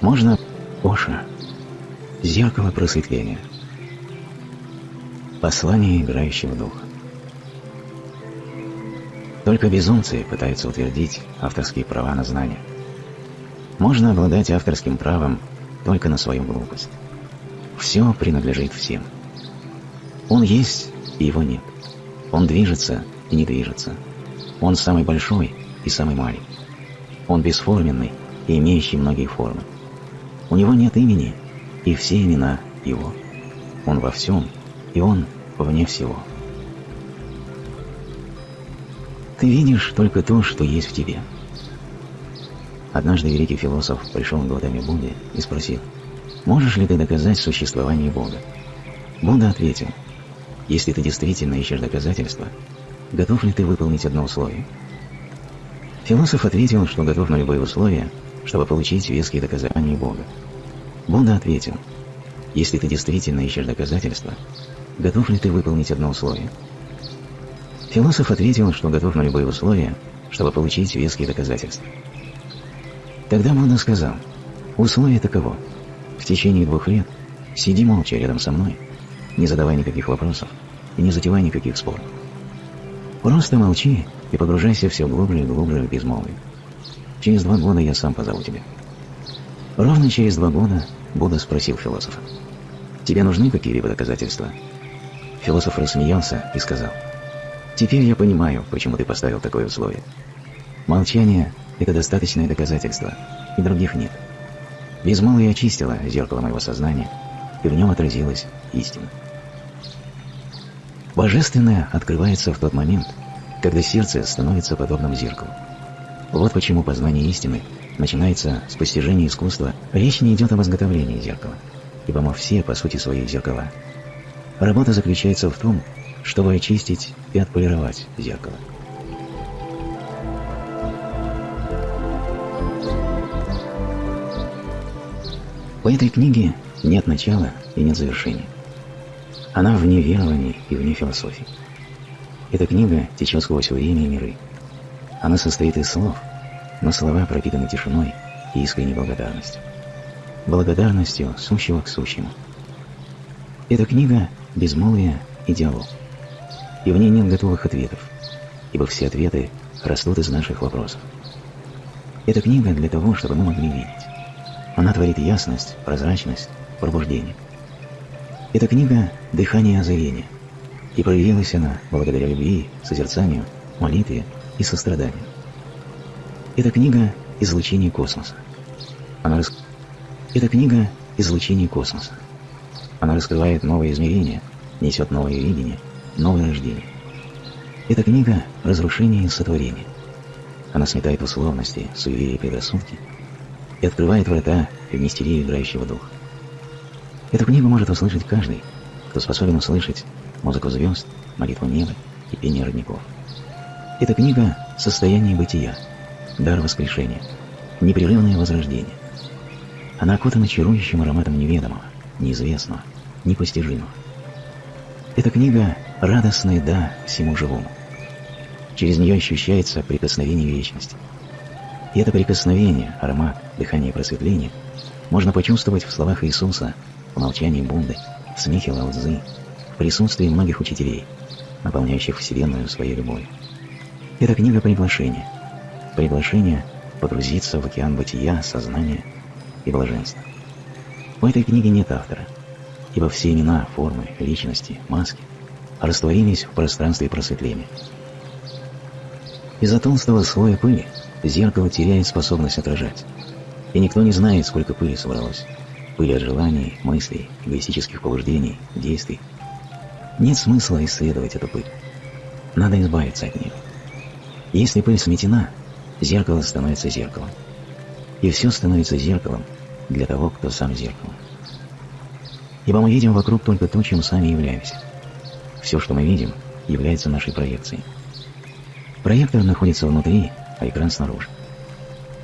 Можно Оша. Зеркало просветления. Послание играющего духа. Только безумцы пытаются утвердить авторские права на знания. Можно обладать авторским правом только на свою глупость. Все принадлежит всем. Он есть, и его нет. Он движется и не движется. Он самый большой и самый маленький. Он бесформенный и имеющий многие формы. У него нет имени, и все имена его. Он во всем, и он вне всего. Ты видишь только то, что есть в тебе. Однажды великий философ пришел к глазами Будды и спросил, «Можешь ли ты доказать существование Бога?» Будда ответил, «Если ты действительно ищешь доказательства, готов ли ты выполнить одно условие?» Философ ответил, что готов на любые условия, чтобы получить веские доказания Бога. Будда ответил, если ты действительно ищешь доказательства, готов ли ты выполнить одно условие? Философ ответил, что готов на любые условия, чтобы получить веские доказательства. Тогда Будда сказал, условие таково. В течение двух лет сиди молча рядом со мной, не задавай никаких вопросов и не затевай никаких споров. Просто молчи и погружайся все глубже и глубже в безмолвие. Через два года я сам позову тебя. Ровно через два года Будда спросил философа, «Тебе нужны какие-либо доказательства?» Философ рассмеялся и сказал, «Теперь я понимаю, почему ты поставил такое условие. Молчание — это достаточное доказательство, и других нет. Безмолвие очистило зеркало моего сознания, и в нем отразилась истина. Божественное открывается в тот момент, когда сердце становится подобным зеркалу. Вот почему познание истины начинается с постижения искусства. Речь не идет об изготовлении зеркала, ибо мы все, по сути своей, зеркала. Работа заключается в том, чтобы очистить и отполировать зеркало. У этой книги нет начала и нет завершения. Она вне верований и вне философии. Эта книга течет сквозь время и миры. Она состоит из слов, но слова пропитаны тишиной и искренней благодарностью. Благодарностью сущего к сущему. Эта книга – безмолвие и диалог. И в ней нет готовых ответов, ибо все ответы растут из наших вопросов. Эта книга для того, чтобы мы могли видеть. Она творит ясность, прозрачность, пробуждение. Эта книга – дыхание озарения, и проявилась она благодаря любви, созерцанию, молитве и состраданию. Эта книга – излучение космоса. Она рас... Эта книга – излучение космоса. Она раскрывает новые измерения, несет новое видение, новое рождение. Эта книга – разрушение и сотворение. Она сметает условности, суеверия и предрассудки и открывает врата в мистерию играющего духа. Эту книгу может услышать каждый, кто способен услышать музыку звезд, молитву неба и пение родников. Эта книга – состояние бытия – дар воскрешения, непрерывное возрождение. Она окутана чарующим ароматом неведомого, неизвестного, непостижимого. Эта книга – радостная «да» всему живому. Через нее ощущается прикосновение вечности. И это прикосновение, аромат, дыхание просветления можно почувствовать в словах Иисуса, в молчании Будды, в смехе Лао в присутствии многих учителей, наполняющих Вселенную своей любовью. Это книга приглашения – приглашение погрузиться в океан бытия, сознания и блаженства. У этой книги нет автора, ибо все имена, формы, личности, маски растворились в пространстве просветления. Из-за толстого слоя пыли зеркало теряет способность отражать, и никто не знает, сколько пыли собралось. Пыли от желаний, мыслей, эгоистических побуждений, действий. Нет смысла исследовать эту пыль. Надо избавиться от нее. Если пыль сметена, зеркало становится зеркалом. И все становится зеркалом для того, кто сам зеркало. Ибо мы видим вокруг только то, чем сами являемся. Все, что мы видим, является нашей проекцией. Проектор находится внутри, а экран снаружи.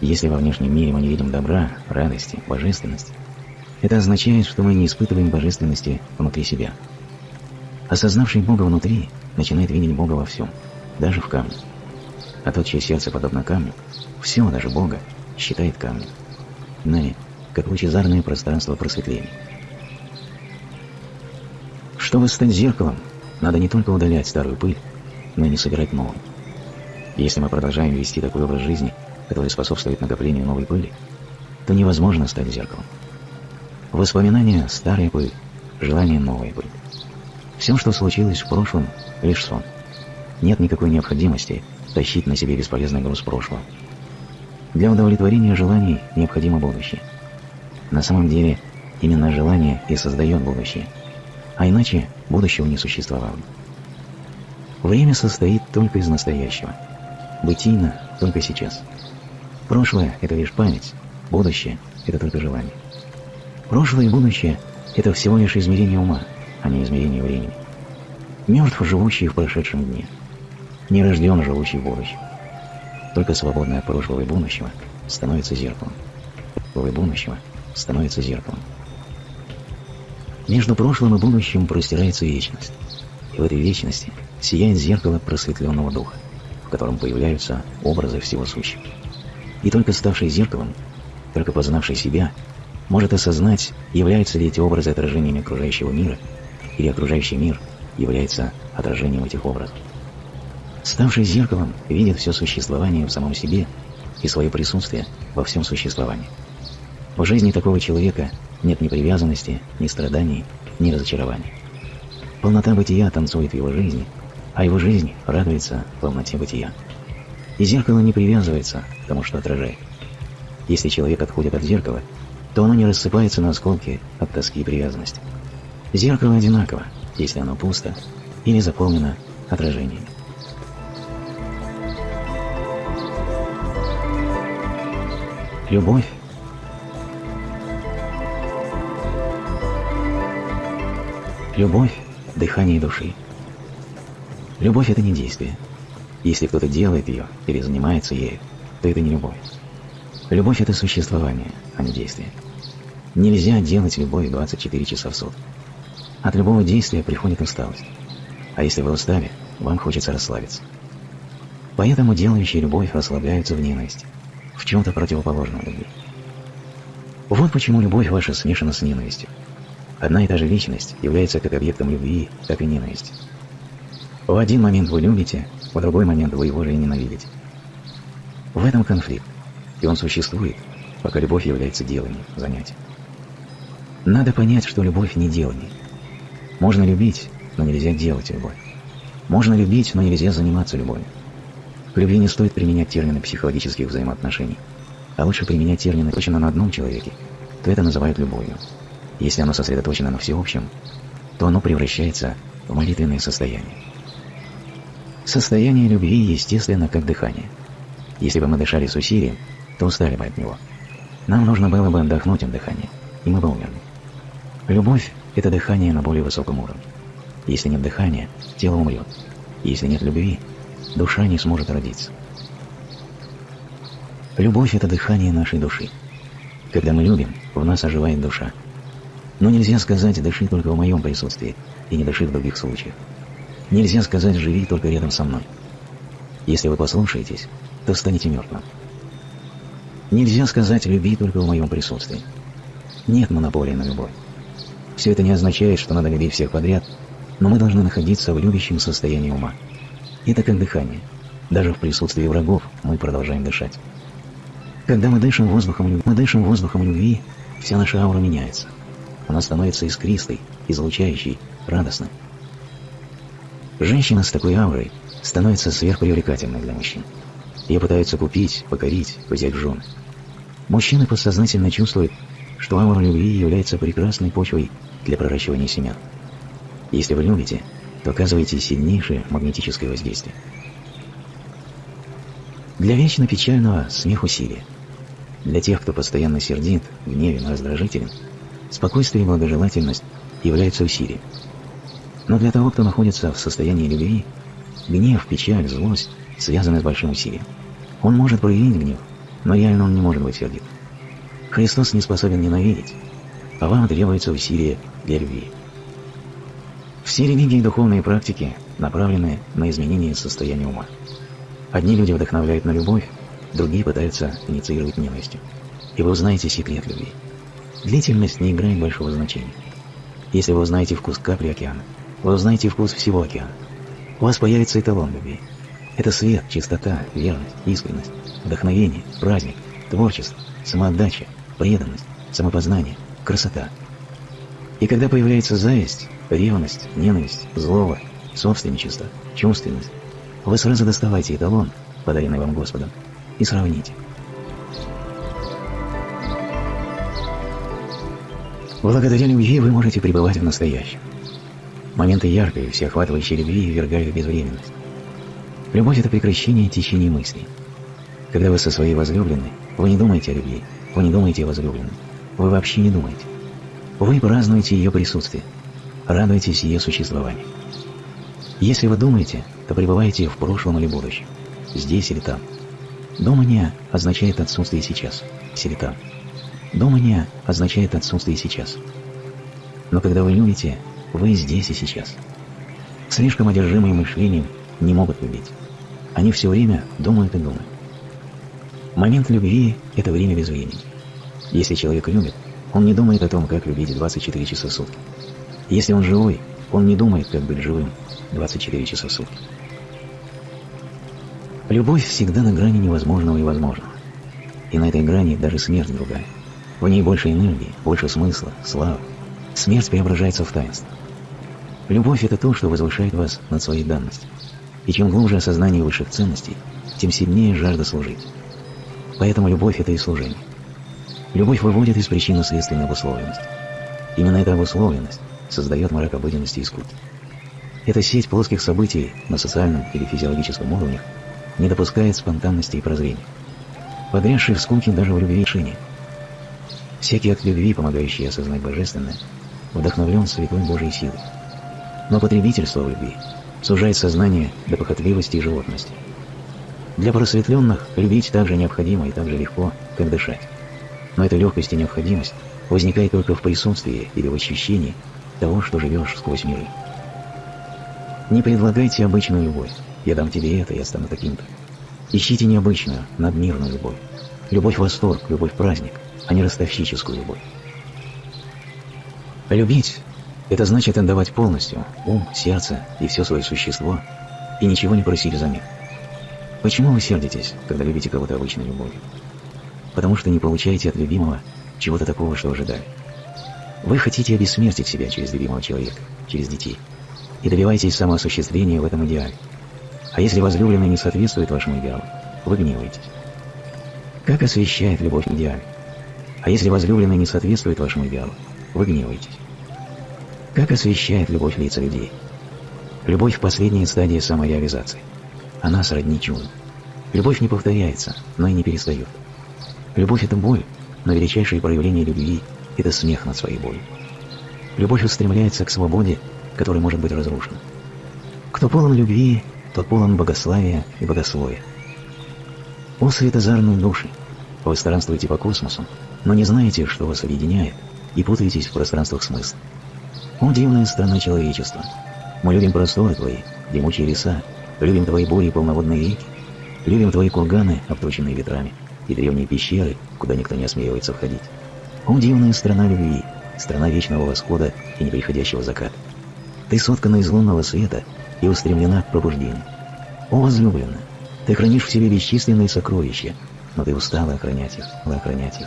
Если во внешнем мире мы не видим добра, радости, божественности, это означает, что мы не испытываем божественности внутри себя. Осознавший Бога внутри начинает видеть Бога во всем, даже в камне а тот, чье сердце подобно камню, все, даже Бога, считает камнем. Ныне как лучезарное пространство просветления. Чтобы стать зеркалом, надо не только удалять старую пыль, но и не собирать новую. Если мы продолжаем вести такой образ жизни, который способствует накоплению новой пыли, то невозможно стать зеркалом. Воспоминания – старая пыль, желание – новая пыль. Все, что случилось в прошлом – лишь сон. Нет никакой необходимости тащить на себе бесполезный груз прошлого. Для удовлетворения желаний необходимо будущее. На самом деле, именно желание и создает будущее. А иначе будущего не существовало. Время состоит только из настоящего. Бытийно только сейчас. Прошлое – это лишь память, будущее – это только желание. Прошлое и будущее – это всего лишь измерение ума, а не измерение времени. Мертв, живущий в прошедшем дне. Не рожден, живущий в будущем. Только свободное от прошлого и будущего становится зеркалом. Прошлого будущего становится зеркалом. Между прошлым и будущим простирается вечность. И в этой вечности сияет зеркало просветленного духа, в котором появляются образы всего сущего. И только ставший зеркалом, только познавший себя, может осознать, являются ли эти образы отражениями окружающего мира, или окружающий мир является отражением этих образов. Ставший зеркалом видит все существование в самом себе и свое присутствие во всем существовании. В жизни такого человека нет ни привязанности, ни страданий, ни разочарований. Полнота бытия танцует в его жизни, а его жизнь радуется полноте бытия. И зеркало не привязывается к тому, что отражает. Если человек отходит от зеркала, то оно не рассыпается на осколки от тоски и привязанности. Зеркало одинаково, если оно пусто или заполнено отражениями. Любовь Любовь – дыхание души. Любовь – это не действие. Если кто-то делает ее или занимается ею, то это не любовь. Любовь – это существование, а не действие. Нельзя делать любовь 24 часа в сутки. От любого действия приходит усталость. А если вы устали, вам хочется расслабиться. Поэтому делающие любовь расслабляются в ненависти, в чем-то противоположном любви. Вот почему любовь ваша смешана с ненавистью. Одна и та же личность является как объектом любви, так и ненависти. В один момент вы любите, в другой момент вы его же и ненавидите. В этом конфликт, и он существует, пока любовь является деланием, занятием. Надо понять, что любовь не делание. Можно любить, но нельзя делать любовь. Можно любить, но нельзя заниматься любовью. В любви не стоит применять термины психологических взаимоотношений, а лучше применять термины точно на одном человеке, то это называют любовью. Если оно сосредоточено на всеобщем, то оно превращается в молитвенное состояние. Состояние любви естественно, как дыхание. Если бы мы дышали с усилием, то устали бы от него. Нам нужно было бы отдохнуть от дыхания, и мы бы умерли. Любовь – это дыхание на более высоком уровне. Если нет дыхания, тело умрет. Если нет любви, душа не сможет родиться. Любовь – это дыхание нашей души. Когда мы любим, в нас оживает душа. Но нельзя сказать «дыши только в моем присутствии» и не дыши в других случаях. Нельзя сказать «живи только рядом со мной». Если вы послушаетесь, то станете мертвым. Нельзя сказать «люби только в моем присутствии». Нет монополии на любовь. Все это не означает, что надо любить всех подряд, но мы должны находиться в любящем состоянии ума. Это как дыхание. Даже в присутствии врагов мы продолжаем дышать. Когда мы дышим воздухом мы дышим воздухом любви, вся наша аура меняется. Она становится искристой, излучающей, радостной. Женщина с такой аурой становится сверхпривлекательной для мужчин. Ее пытаются купить, покорить, взять жены. Мужчины подсознательно чувствуют, что аура любви является прекрасной почвой для проращивания семян. Если вы любите, то оказываете сильнейшее магнетическое воздействие. Для вечно печального смех усилия. Для тех, кто постоянно сердит, гневен, раздражителен, спокойствие и благожелательность являются усилием. Но для того, кто находится в состоянии любви, гнев, печаль, злость связаны с большим усилием. Он может проявить гнев, но реально он не может быть сердит. Христос не способен ненавидеть, а вам требуется усилие для любви. Все религии и духовные практики направлены на изменение состояния ума. Одни люди вдохновляют на любовь, другие пытаются инициировать ненавистью. И вы узнаете секрет любви. Длительность не играет большого значения. Если вы узнаете вкус капли океана, вы узнаете вкус всего океана. У вас появится эталон любви. Это свет, чистота, верность, искренность, вдохновение, праздник, творчество, самоотдача, преданность, самопознание, красота. И когда появляется зависть, ревность, ненависть, злоба, собственничество, чувственность, вы сразу доставайте эталон, подаренный вам Господом, и сравните. Благодаря любви вы можете пребывать в настоящем. Моменты яркой, всеохватывающей любви ввергают безвременность. Любовь – это прекращение течения мыслей. Когда вы со своей возлюбленной, вы не думаете о любви, вы не думаете о возлюбленной, вы вообще не думаете. Вы празднуете ее присутствие, радуетесь ее существованию. Если вы думаете, то пребываете в прошлом или будущем, здесь или там. Думание означает отсутствие сейчас, или там. Думание означает отсутствие сейчас. Но когда вы любите, вы здесь и сейчас. Слишком одержимые мышлением не могут любить. Они все время думают и думают. Момент любви – это время без времени. Если человек любит, он не думает о том, как любить 24 часа в сутки. Если он живой, он не думает, как быть живым 24 часа в сутки. Любовь всегда на грани невозможного и возможного. И на этой грани даже смерть другая. В ней больше энергии, больше смысла, славы. Смерть преображается в таинство. Любовь – это то, что возвышает вас над своей данностью. И чем глубже осознание высших ценностей, тем сильнее жажда служить. Поэтому любовь – это и служение. Любовь выводит из причинно-следственной обусловленности. Именно эта обусловленность создает мрак обыденности и скуки. Эта сеть плоских событий на социальном или физиологическом уровнях не допускает спонтанности и прозрения. Подрядший в скуке даже в любви решения. Всякий акт любви, помогающий осознать божественное, вдохновлен святой Божьей силой. Но потребительство в любви сужает сознание до похотливости и животности. Для просветленных любить так же необходимо и так же легко, как дышать. Но эта легкость и необходимость возникает только в присутствии или в ощущении того, что живешь сквозь миры. Не предлагайте обычную любовь. Я дам тебе это, я стану таким-то. Ищите необычную, надмирную любовь. Любовь-восторг, любовь-праздник, а не ростовщическую любовь. Любить – это значит отдавать полностью ум, сердце и все свое существо, и ничего не просить взамен. Почему вы сердитесь, когда любите кого-то обычной любовью? Потому что не получаете от любимого чего-то такого, что ожидали. Вы хотите обессмертить себя через любимого человека, через детей, и добиваетесь самоосуществления в этом идеале. А если возлюбленный не соответствует вашему идеалу, вы гневаетесь. Как освещает любовь идеаль? А если возлюбленный не соответствует вашему идеалу, вы гневаетесь. Как освещает любовь лица людей? Любовь в последней стадии самореализации. Она сродни чуду. Любовь не повторяется, но и не перестает. Любовь – это боль, но величайшее проявление любви – это смех над своей болью. Любовь устремляется к свободе, которая может быть разрушена. Кто полон любви, тот полон богославия и богословия. О светозарные души! Вы странствуете по космосу, но не знаете, что вас объединяет, и путаетесь в пространствах смысла. О, дивная страна человечества! Мы любим просторы твои, дремучие леса, любим твои бури и полноводные реки, любим твои курганы, обточенные ветрами, и древние пещеры, куда никто не осмеливается входить. О, дивная страна любви, страна вечного восхода и неприходящего заката. Ты соткана из лунного света и устремлена к пробуждению. О, возлюбленная, ты хранишь в себе бесчисленные сокровища, но ты устала охранять их, охранять их.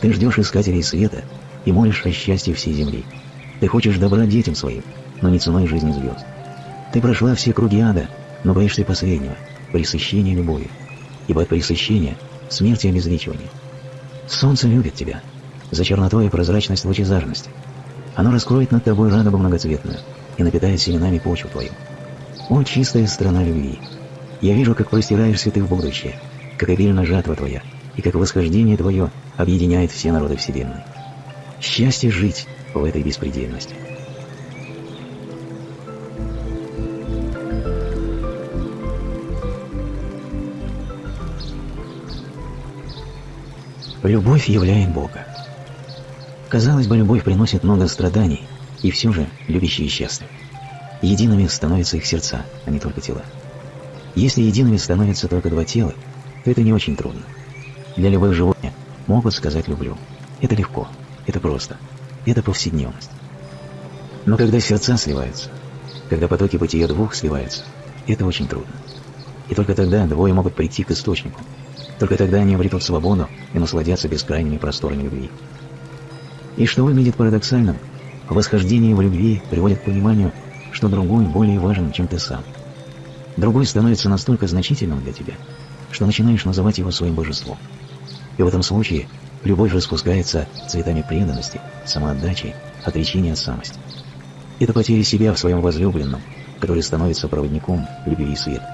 Ты ждешь искателей света и молишь о счастье всей земли. Ты хочешь добра детям своим, но не ценой жизни звезд. Ты прошла все круги ада, но боишься последнего, пресыщения любовью, ибо от пресыщения смерти обезличивания. Солнце любит тебя, за чернотой и прозрачность лучезарности. Оно раскроет над тобой радугу многоцветную и напитает семенами почву твою. О, чистая страна любви! Я вижу, как простираешься ты в будущее, как обильна жатва твоя, и как восхождение твое объединяет все народы Вселенной. Счастье жить в этой беспредельности. Любовь являет Бога. Казалось бы, любовь приносит много страданий, и все же любящие счастливы. Едиными становятся их сердца, а не только тела. Если едиными становятся только два тела, то это не очень трудно. Для любых животных могут сказать «люблю». Это легко. это просто. Это повседневность. Но когда сердца сливаются, когда потоки бытия двух сливаются, это очень трудно. И только тогда двое могут прийти к источнику. Только тогда они обретут свободу и насладятся бескрайними просторами любви. И что выглядит парадоксальным, восхождение в любви приводит к пониманию, что другой более важен, чем ты сам. Другой становится настолько значительным для тебя, что начинаешь называть его своим божеством. И в этом случае любовь распускается цветами преданности, самоотдачи, отречения от самости. Это потеря себя в своем возлюбленном, который становится проводником любви и света.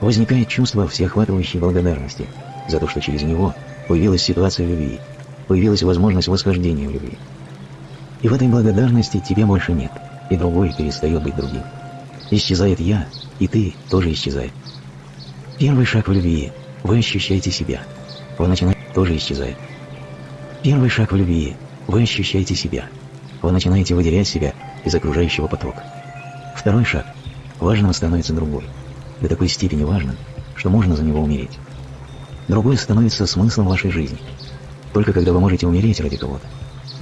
Возникает чувство всеохватывающей благодарности за то, что через него появилась ситуация любви, появилась возможность восхождения в любви. И в этой благодарности тебя больше нет, и другой перестает быть другим. Исчезает «я», и ты тоже исчезает. Первый шаг в любви – вы ощущаете себя. Вы начинаете тоже исчезает. Первый шаг в любви – вы ощущаете себя. Вы начинаете выделять себя из окружающего потока. Второй шаг – важным становится другой. До такой степени важным, что можно за него умереть. Другой становится смыслом вашей жизни. Только когда вы можете умереть ради кого-то,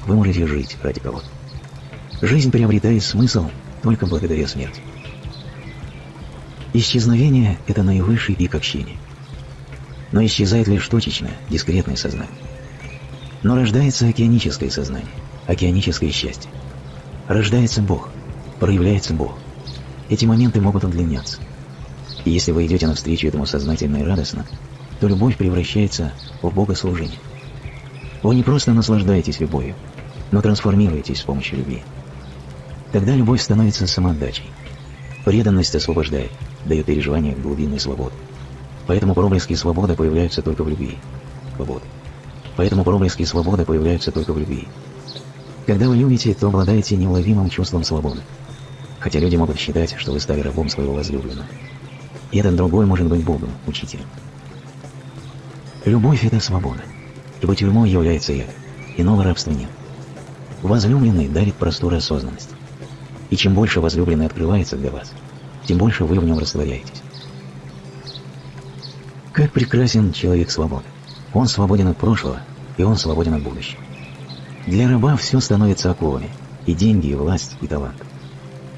вы можете жить ради кого-то. Жизнь приобретает смысл только благодаря смерти. Исчезновение – это наивысший пик общения. Но исчезает лишь точечное, дискретное сознание. Но рождается океаническое сознание, океаническое счастье. Рождается Бог, проявляется Бог. Эти моменты могут удлиняться. И если вы идете навстречу этому сознательно и радостно, то любовь превращается в богослужение. Вы не просто наслаждаетесь любовью, но трансформируетесь с помощью любви. Тогда любовь становится самоотдачей. Преданность освобождает, дает переживание глубинной свободы. Поэтому проблески свободы появляются только в любви. Свободы. Поэтому проблески свободы появляются только в любви. Когда вы любите, то обладаете неуловимым чувством свободы. Хотя люди могут считать, что вы стали рабом своего возлюбленного. И этот другой может быть Богом, учителем. Любовь – это свобода. Ибо тюрьмой является я. Иного рабства нет. Возлюбленный дарит простор осознанности. И чем больше возлюбленный открывается для вас, тем больше вы в нем растворяетесь. Как прекрасен человек свободы. Он свободен от прошлого, и он свободен от будущего. Для раба все становится оковами, и деньги, и власть, и талант.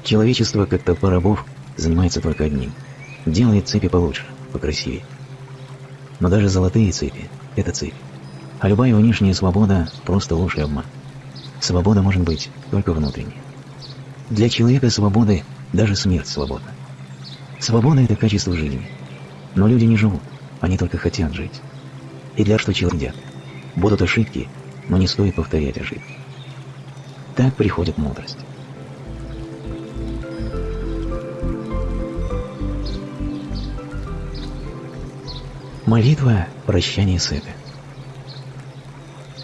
Человечество, как толпа рабов, занимается только одним – делает цепи получше, покрасивее. Но даже золотые цепи – это цепи. А любая внешняя свобода – просто ложь и обман. Свобода может быть только внутренней. Для человека свободы даже смерть свободна. Свобода – это качество жизни. Но люди не живут, они только хотят жить. И для что человек Будут ошибки, но не стоит повторять ошибки. Так приходит мудрость. Молитва – прощание с эго.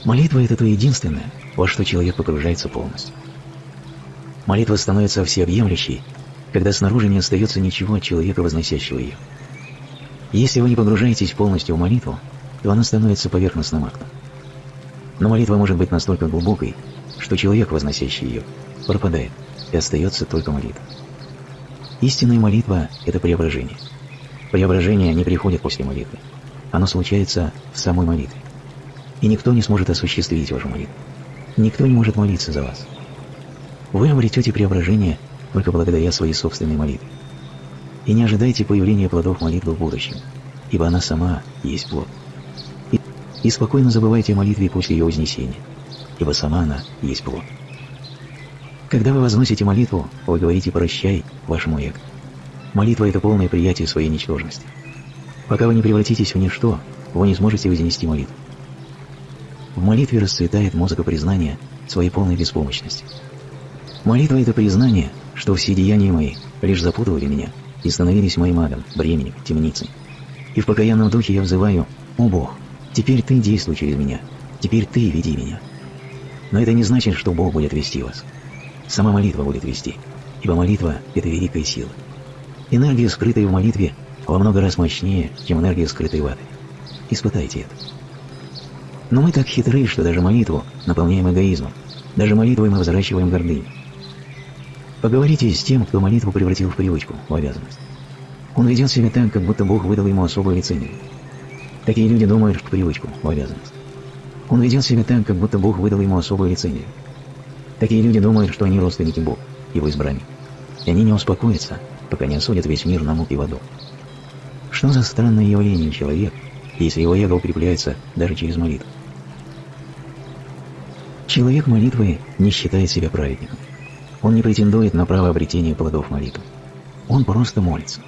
Молитва – это то единственное, во что человек погружается полностью. Молитва становится всеобъемлющей, когда снаружи не остается ничего от человека, возносящего ее. Если вы не погружаетесь полностью в молитву, то она становится поверхностным актом. Но молитва может быть настолько глубокой, что человек, возносящий ее, пропадает, и остается только молитва. Истинная молитва – это преображение. Преображение не приходит после молитвы. Оно случается в самой молитве. И никто не сможет осуществить вашу молитву. Никто не может молиться за вас. Вы обретете преображение только благодаря своей собственной молитве. И не ожидайте появления плодов молитвы в будущем, ибо она сама есть плод. И, и спокойно забывайте о молитве после ее вознесения, ибо сама она есть плод. Когда вы возносите молитву, вы говорите «прощай» вашему эго. Молитва – это полное приятие своей ничтожности. Пока вы не превратитесь в ничто, вы не сможете вознести молитву. В молитве расцветает музыка признания своей полной беспомощности. Молитва – это признание – что все деяния мои лишь запутывали меня и становились моим адом, бременем, темницей. И в покаянном духе я взываю «О Бог, теперь Ты действуй через меня, теперь Ты веди меня». Но это не значит, что Бог будет вести вас. Сама молитва будет вести, ибо молитва – это великая сила. Энергия, скрытая в молитве, во много раз мощнее, чем энергия, скрытая в аде. Испытайте это. Но мы так хитры, что даже молитву наполняем эгоизмом, даже молитвой мы взращиваем гордыню. Поговорите с тем, кто молитву превратил в привычку, в обязанность. Он ведет себя так, как будто Бог выдал ему особое лицензию. Такие люди думают, что привычку, в обязанность. Он ведет себя так, как будто Бог выдал ему особую лицензию. Такие люди думают, что они родственники Бога, его избранник. И они не успокоятся, пока не осудят весь мир на муки в аду. Что за странное явление человек, если его эго укрепляется даже через молитву? Человек молитвы не считает себя праведником. Он не претендует на право обретения плодов молитвы. Он просто молится.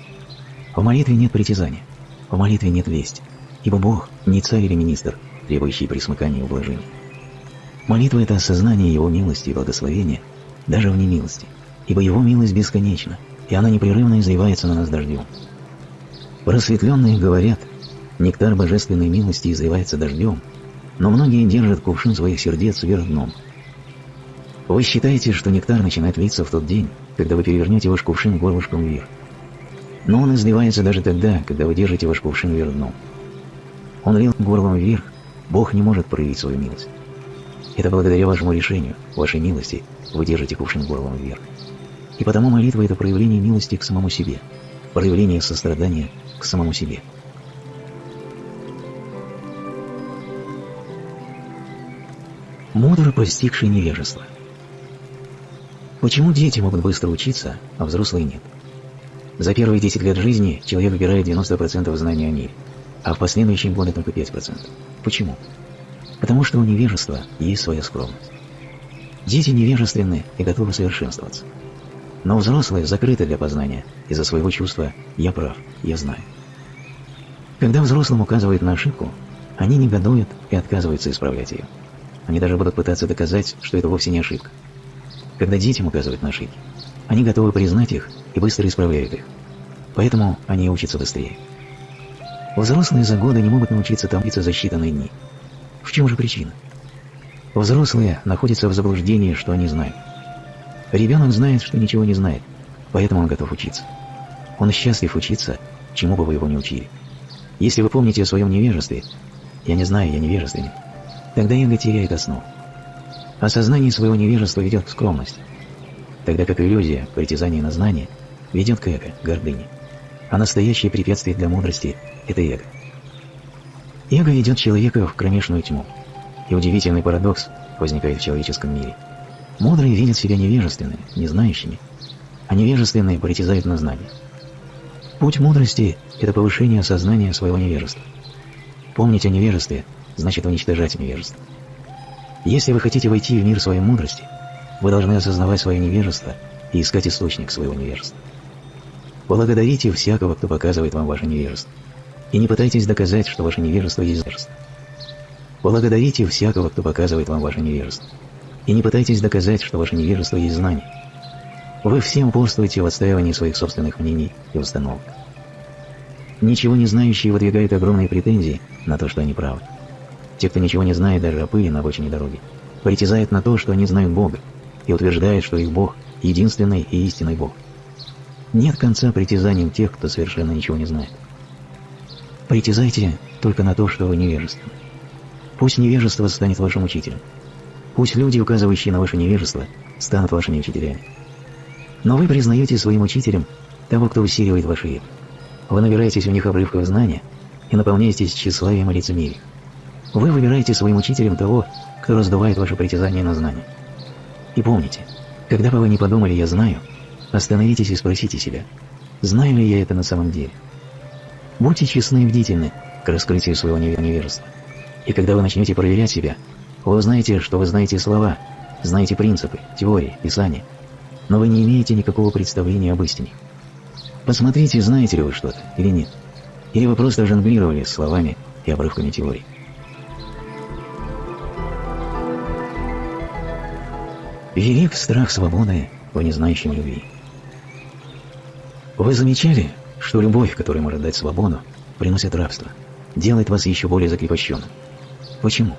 В молитве нет притязания, в молитве нет вести, ибо Бог не царь или министр, требующий присмыкания и ублажения. Молитва – это осознание Его милости и благословения даже в немилости, ибо Его милость бесконечна, и она непрерывно изливается на нас дождем. Просветленные говорят, нектар божественной милости изливается дождем, но многие держат кувшин своих сердец вверх дном. Вы считаете, что нектар начинает литься в тот день, когда вы перевернете ваш кувшин горлышком вверх. Но он изливается даже тогда, когда вы держите ваш кувшин вверх дном. Он лил горлом вверх, Бог не может проявить свою милость. Это благодаря вашему решению, вашей милости, вы держите кувшин горлом вверх. И потому молитва – это проявление милости к самому себе, проявление сострадания к самому себе. Мудро постигший невежество. Почему дети могут быстро учиться, а взрослые нет? За первые 10 лет жизни человек выбирает 90% знаний о мире, а в последующие годы только 5%. Почему? Потому что у невежества есть своя скромность. Дети невежественны и готовы совершенствоваться. Но взрослые закрыты для познания из-за своего чувства «я прав, я знаю». Когда взрослым указывают на ошибку, они негодуют и отказываются исправлять ее. Они даже будут пытаться доказать, что это вовсе не ошибка. Когда детям указывают на ошибки, они готовы признать их и быстро исправляют их. Поэтому они учатся быстрее. Взрослые за годы не могут научиться томиться за считанные дни. В чем же причина? Взрослые находятся в заблуждении, что они знают. Ребенок знает, что ничего не знает, поэтому он готов учиться. Он счастлив учиться, чему бы вы его не учили. Если вы помните о своем невежестве, я не знаю, я невежественен, тогда эго теряет основу. Осознание своего невежества ведет к скромности, тогда как иллюзия, притязание на знание, ведет к эго, гордыне. А настоящее препятствие для мудрости – это эго. Эго ведет человека в кромешную тьму. И удивительный парадокс возникает в человеческом мире. Мудрые видят себя невежественными, незнающими, а невежественные притязают на знание. Путь мудрости – это повышение сознания своего невежества. Помнить о невежестве – значит уничтожать невежество. Если вы хотите войти в мир своей мудрости, вы должны осознавать свое невежество и искать источник своего невежества. Благодарите всякого, кто показывает вам ваше невежество и не пытайтесь доказать, что ваше невежество есть невежество. Благодарите всякого, кто показывает вам ваше невежество, и не пытайтесь доказать, что ваше невежество есть знание. Вы всем упорствуете в отстаивании своих собственных мнений и установок. Ничего не знающие выдвигают огромные претензии на то, что они правы. Те, кто ничего не знает даже о пыли на обочине дороги, притязают на то, что они знают Бога, и утверждают, что их Бог – единственный и истинный Бог. Нет конца притязаниям тех, кто совершенно ничего не знает. Притязайте только на то, что вы невежественны. Пусть невежество станет вашим учителем. Пусть люди, указывающие на ваше невежество, станут вашими учителями. Но вы признаете своим учителем того, кто усиливает ваши. Вы набираетесь у них обрывков знания и наполняетесь тщеславием и лицемерием. Вы выбираете своим учителем того, кто раздувает ваше притязание на знание. И помните, когда бы вы не подумали «я знаю», остановитесь и спросите себя, знаю ли я это на самом деле – Будьте честны и бдительны к раскрытию своего невежества. И когда вы начнете проверять себя, вы узнаете, что вы знаете слова, знаете принципы, теории, писания, но вы не имеете никакого представления об истине. Посмотрите, знаете ли вы что-то или нет. Или вы просто жонглировали словами и обрывками теории. Велик страх свободы в незнающем любви. Вы замечали, что любовь, которая может дать свободу, приносит рабство, делает вас еще более закрепощенным. Почему?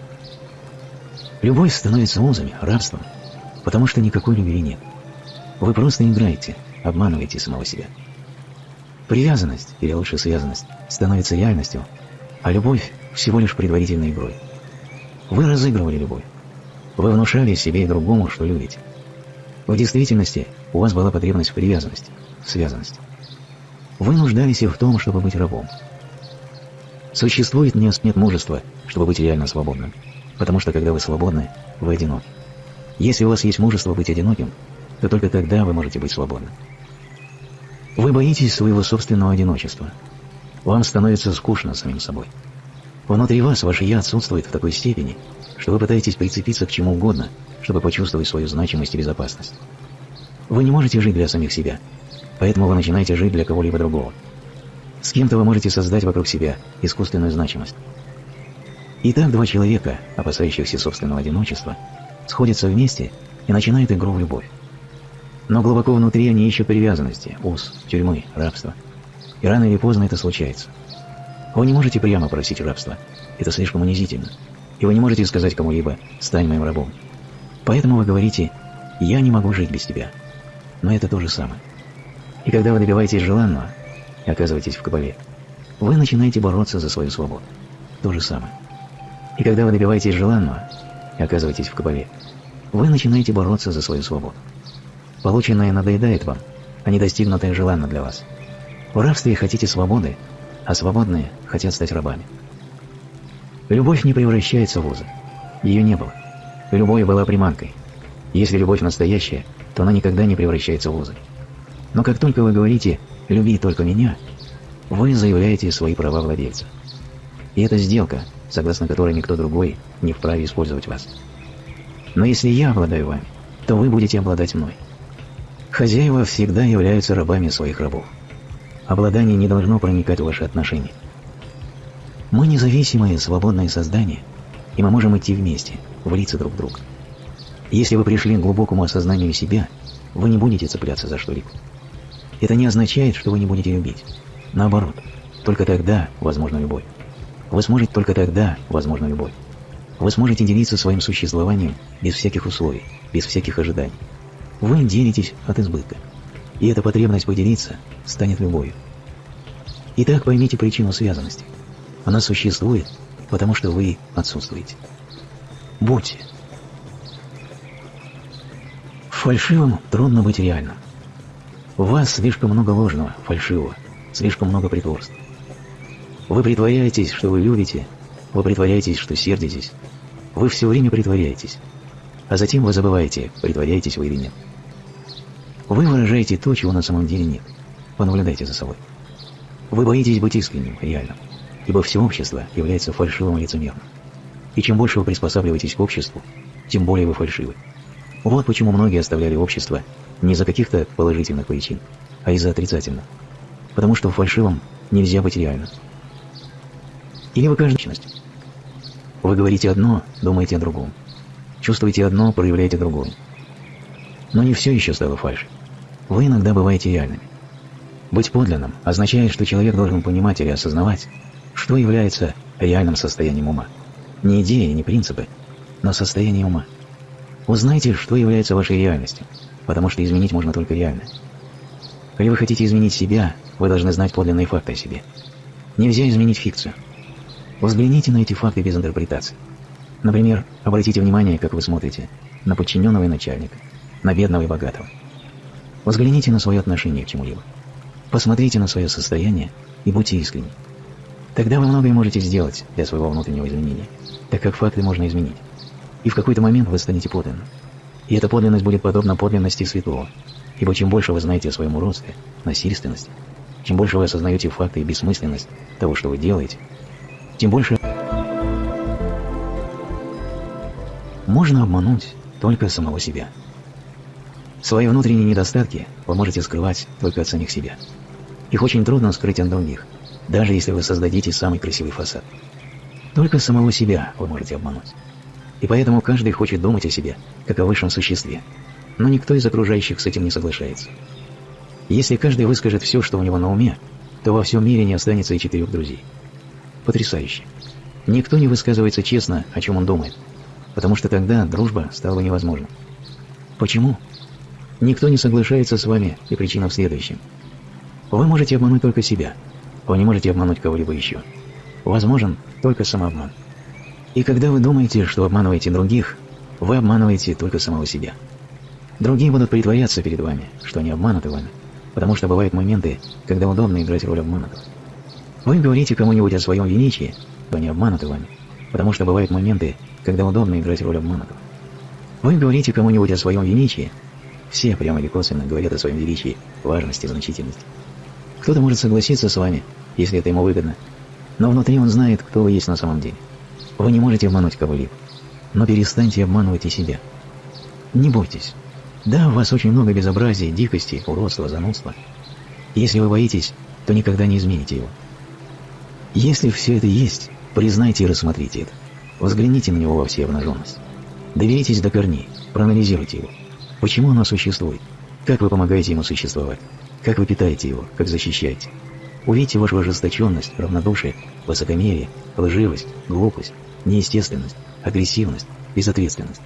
Любовь становится узами, рабством, потому что никакой любви нет. Вы просто играете, обманываете самого себя. Привязанность, или лучше связанность, становится реальностью, а любовь всего лишь предварительной игрой. Вы разыгрывали любовь. Вы внушали себе и другому, что любите. В действительности у вас была потребность в привязанности, в связанности. Вы нуждались в том, чтобы быть рабом. Существует нет, нет мужества, чтобы быть реально свободным. потому что когда вы свободны, вы одиноки. Если у вас есть мужество быть одиноким, то только тогда вы можете быть свободны. Вы боитесь своего собственного одиночества. Вам становится скучно самим собой. Внутри вас ваше «я» отсутствует в такой степени, что вы пытаетесь прицепиться к чему угодно, чтобы почувствовать свою значимость и безопасность. Вы не можете жить для самих себя, поэтому вы начинаете жить для кого-либо другого. С кем-то вы можете создать вокруг себя искусственную значимость. Итак, два человека, опасающихся собственного одиночества, сходятся вместе и начинают игру в любовь. Но глубоко внутри они ищут привязанности, уз, тюрьмы, рабства. И рано или поздно это случается. Вы не можете прямо просить рабства. Это слишком унизительно. И вы не можете сказать кому-либо «стань моим рабом». Поэтому вы говорите «я не могу жить без тебя». Но это то же самое. И когда вы добиваетесь желанного и оказываетесь в кабале, вы начинаете бороться за свою свободу. То же самое. И когда вы добиваетесь желанного и оказываетесь в кабале, вы начинаете бороться за свою свободу. Полученное надоедает вам, а недостигнутое желанно для вас. В рабстве хотите свободы, а свободные хотят стать рабами. Любовь не превращается в узы. Ее не было. Любовь была приманкой. Если любовь настоящая, то она никогда не превращается в узы. Но как только вы говорите «люби только меня», вы заявляете свои права владельца. И это сделка, согласно которой никто другой не вправе использовать вас. Но если я обладаю вами, то вы будете обладать мной. Хозяева всегда являются рабами своих рабов. Обладание не должно проникать в ваши отношения. Мы независимые, свободные создания, и мы можем идти вместе, влиться друг в друга. Если вы пришли к глубокому осознанию себя, вы не будете цепляться за что-либо. Это не означает, что вы не будете любить. Наоборот, только тогда возможна любовь. Вы сможете только тогда возможна любовь. Вы сможете делиться своим существованием без всяких условий, без всяких ожиданий. Вы делитесь от избытка. И эта потребность поделиться станет любовью. Итак, поймите причину связанности. Она существует, потому что вы отсутствуете. Будьте. Фальшивым трудно быть реальным. У вас слишком много ложного, фальшивого, слишком много притворств. Вы притворяетесь, что вы любите, вы притворяетесь, что сердитесь, вы все время притворяетесь, а затем вы забываете, притворяетесь вы или нет. Вы выражаете то, чего на самом деле нет. Понаблюдайте за собой. Вы боитесь быть искренним, реальным, ибо все общество является фальшивым и лицемерным. И чем больше вы приспосабливаетесь к обществу, тем более вы фальшивы. Вот почему многие оставляли общество не из-за каких-то положительных причин, а из-за отрицательных. Потому что в фальшивом нельзя быть реальным. Или вы каждая личность. Вы говорите одно, думаете о другом. Чувствуете одно, проявляете другое. Но не все еще стало фальшью. Вы иногда бываете реальными. Быть подлинным означает, что человек должен понимать или осознавать, что является реальным состоянием ума. Не идеи, не принципы, но состояние ума. Узнайте, что является вашей реальностью, потому что изменить можно только реально. Если вы хотите изменить себя, вы должны знать подлинные факты о себе. Нельзя изменить фикцию. Взгляните на эти факты без интерпретации. Например, обратите внимание, как вы смотрите на подчиненного и начальника, на бедного и богатого. Взгляните на свое отношение к чему-либо. Посмотрите на свое состояние и будьте искренни. Тогда вы многое можете сделать для своего внутреннего изменения, так как факты можно изменить. И в какой-то момент вы станете подлинным. И эта подлинность будет подобна подлинности святого, ибо чем больше вы знаете о своем уродстве, насильственности, чем больше вы осознаете факты и бессмысленность того, что вы делаете, тем больше можно обмануть только самого себя. Свои внутренние недостатки вы можете скрывать только от самих себя. Их очень трудно скрыть от других, даже если вы создадите самый красивый фасад. Только самого себя вы можете обмануть. И поэтому каждый хочет думать о себе, как о высшем существе. Но никто из окружающих с этим не соглашается. Если каждый выскажет все, что у него на уме, то во всем мире не останется и четырех друзей. Потрясающе. Никто не высказывается честно, о чем он думает, потому что тогда дружба стала бы невозможна. Почему? Никто не соглашается с вами, и причина в следующем. Вы можете обмануть только себя. Вы не можете обмануть кого-либо еще. Возможен только самообман. И когда вы думаете, что обманываете других, вы обманываете только самого себя. Другие будут притворяться перед вами, что они обмануты вами, потому что бывают моменты, когда удобно играть роль обманутого. Вы говорите кому-нибудь о своем величии, что они обмануты вами, потому что бывают моменты, когда удобно играть роль обманутого. Вы говорите кому-нибудь о своем величии, все прямо или косвенно говорят о своем величии, важности, значительности. Кто-то может согласиться с вами, если это ему выгодно, но внутри он знает, кто вы есть на самом деле. Вы не можете обмануть кого-либо, но перестаньте обманывать и себя. Не бойтесь. Да, у вас очень много безобразия, дикости, уродства, занудства. Если вы боитесь, то никогда не измените его. Если все это есть, признайте и рассмотрите это. Взгляните на него во всей обнаженности. Доверитесь до корней, проанализируйте его. Почему оно существует? Как вы помогаете ему существовать? Как вы питаете его? Как защищаете? Увидите вашу ожесточенность, равнодушие, высокомерие, лживость, глупость, неестественность, агрессивность, безответственность.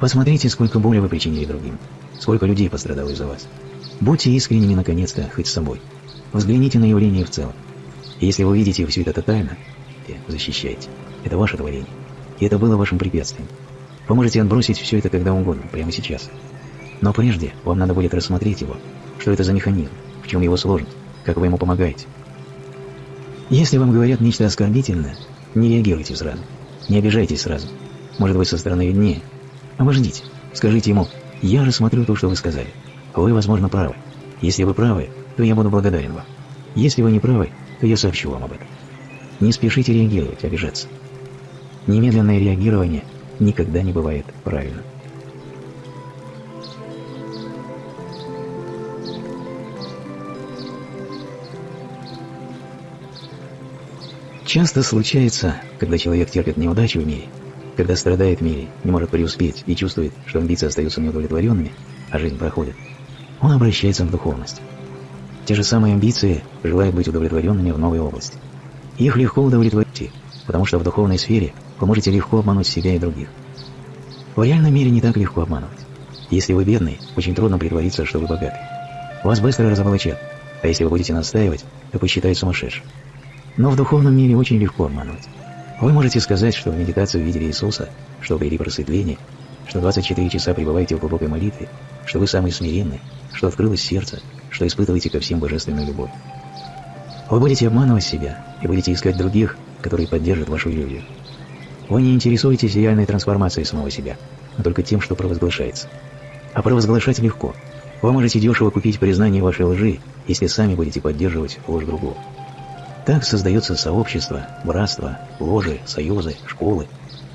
Посмотрите, сколько боли вы причинили другим, сколько людей пострадало из-за вас. Будьте искренними, наконец-то, хоть с собой. Взгляните на явление в целом. если вы видите все это тотально, защищайте. Это ваше творение. И это было вашим препятствием. Вы можете отбросить все это когда угодно, прямо сейчас. Но прежде вам надо будет рассмотреть его, что это за механизм, в чем его сложность, как вы ему помогаете. Если вам говорят нечто оскорбительное, не реагируйте сразу, не обижайтесь сразу. Может быть, со стороны виднее. Обождите, скажите ему, я рассмотрю то, что вы сказали. Вы, возможно, правы. Если вы правы, то я буду благодарен вам. Если вы не правы, то я сообщу вам об этом. Не спешите реагировать, обижаться. Немедленное реагирование никогда не бывает правильным. Часто случается, когда человек терпит неудачу в мире, когда страдает в мире, не может преуспеть и чувствует, что амбиции остаются неудовлетворенными, а жизнь проходит, он обращается в духовность. Те же самые амбиции желают быть удовлетворенными в новой области. Их легко удовлетворить, потому что в духовной сфере вы можете легко обмануть себя и других. В реальном мире не так легко обманывать. Если вы бедный, очень трудно притвориться, что вы богатый. Вас быстро разоблачат, а если вы будете настаивать, то посчитают сумасшедшим. Но в духовном мире очень легко обманывать. Вы можете сказать, что в медитации увидели Иисуса, что обрели просветление, что 24 часа пребываете в глубокой молитве, что вы самый смиренный, что открылось сердце, что испытываете ко всем божественную любовь. Вы будете обманывать себя и будете искать других, которые поддержат вашу иллюзию. Вы не интересуетесь реальной трансформацией самого себя, но только тем, что провозглашается. А провозглашать легко. Вы можете дешево купить признание вашей лжи, если сами будете поддерживать ложь другого. Так создается сообщество, братство, ложи, союзы, школы,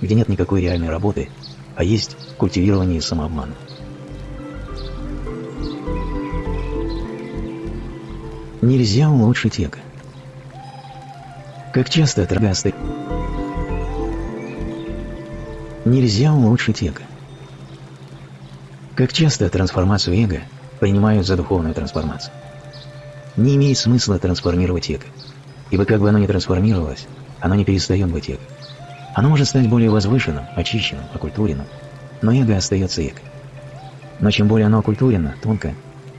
где нет никакой реальной работы, а есть культивирование самообмана. Нельзя улучшить эго. Как часто трагасты... Нельзя улучшить эго. Как часто трансформацию эго принимают за духовную трансформацию. Не имеет смысла трансформировать эго. Ибо как бы оно ни трансформировалось, оно не перестает быть эго. Оно может стать более возвышенным, очищенным, окультуренным, но эго остается эго. Но чем более оно окультурено, тонко,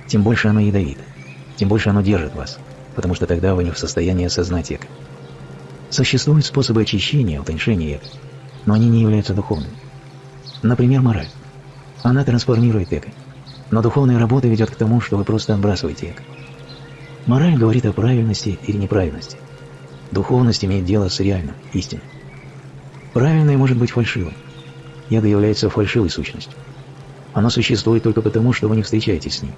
тем больше оно ядовито, тем больше оно держит вас, потому что тогда вы не в состоянии осознать эго. Существуют способы очищения, утоньшения эго, но они не являются духовными. Например, мораль. Она трансформирует эго, но духовная работа ведет к тому, что вы просто отбрасываете эго. Мораль говорит о правильности или неправильности. Духовность имеет дело с реальным, истинным. Правильное может быть фальшивым. Яго является фальшивой сущностью. Оно существует только потому, что вы не встречаетесь с ним.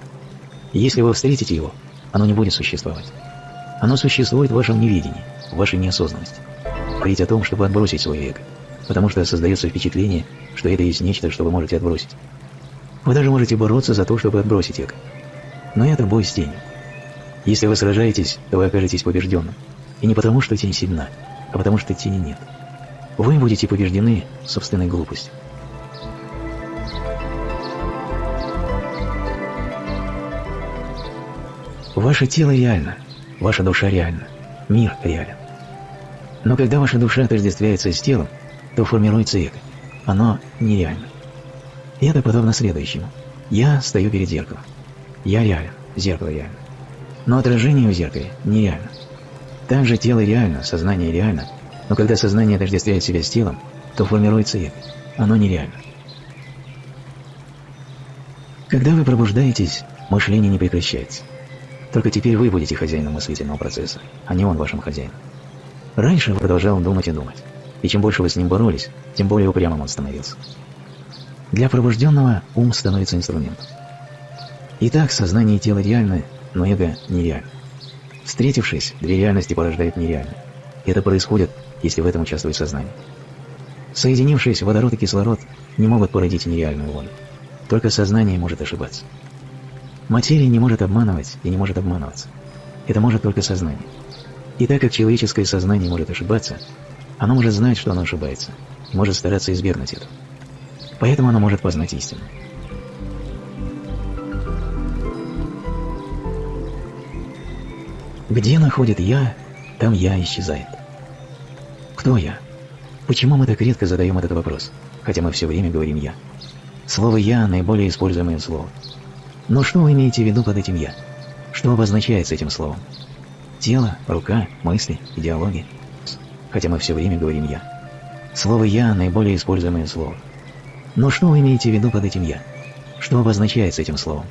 если вы встретите его, оно не будет существовать. Оно существует в вашем неведении, в вашей неосознанности. Говорить о том, чтобы отбросить свое эго, потому что создается впечатление, что это есть нечто, что вы можете отбросить. Вы даже можете бороться за то, чтобы отбросить эго. Но это бой с тенью. Если вы сражаетесь, то вы окажетесь побежденным. И не потому, что тень сильна, а потому, что тени нет. Вы будете побеждены собственной глупостью. Ваше тело реально, ваша душа реальна, мир реален. Но когда ваша душа отождествляется с телом, то формируется эго. Оно нереально. И это подобно следующему. Я стою перед зеркалом. Я реален, зеркало реально. Но отражение в зеркале нереально. Также тело реально, сознание реально, но когда сознание отождествляет себя с телом, то формируется эго. Оно нереально. Когда вы пробуждаетесь, мышление не прекращается. Только теперь вы будете хозяином мыслительного процесса, а не он вашим хозяином. Раньше вы продолжал думать и думать. и чем больше вы с ним боролись, тем более упрямым он становился. Для пробужденного ум становится инструментом. Итак, сознание и тело реальны, но эго нереально. Встретившись, две реальности порождают нереально. Это происходит, если в этом участвует сознание. Соединившись, водород и кислород не могут породить нереальную волю. Только сознание может ошибаться. Материя не может обманывать и не может обманываться. Это может только сознание. И так как человеческое сознание может ошибаться, оно может знать, что оно ошибается, и может стараться избегнуть этого. Поэтому оно может познать истину. Где находит «я», там «я» исчезает. Кто я? Почему мы так редко задаем этот вопрос, хотя мы все время говорим «я»? Слово «я» – наиболее используемое слово. Но что вы имеете в виду под этим «я»? Что обозначается этим словом? Тело, рука, мысли, идеология. Хотя мы все время говорим «я». Слово «я» – наиболее используемое слово. Но что вы имеете в виду под этим «я»? Что обозначается этим словом?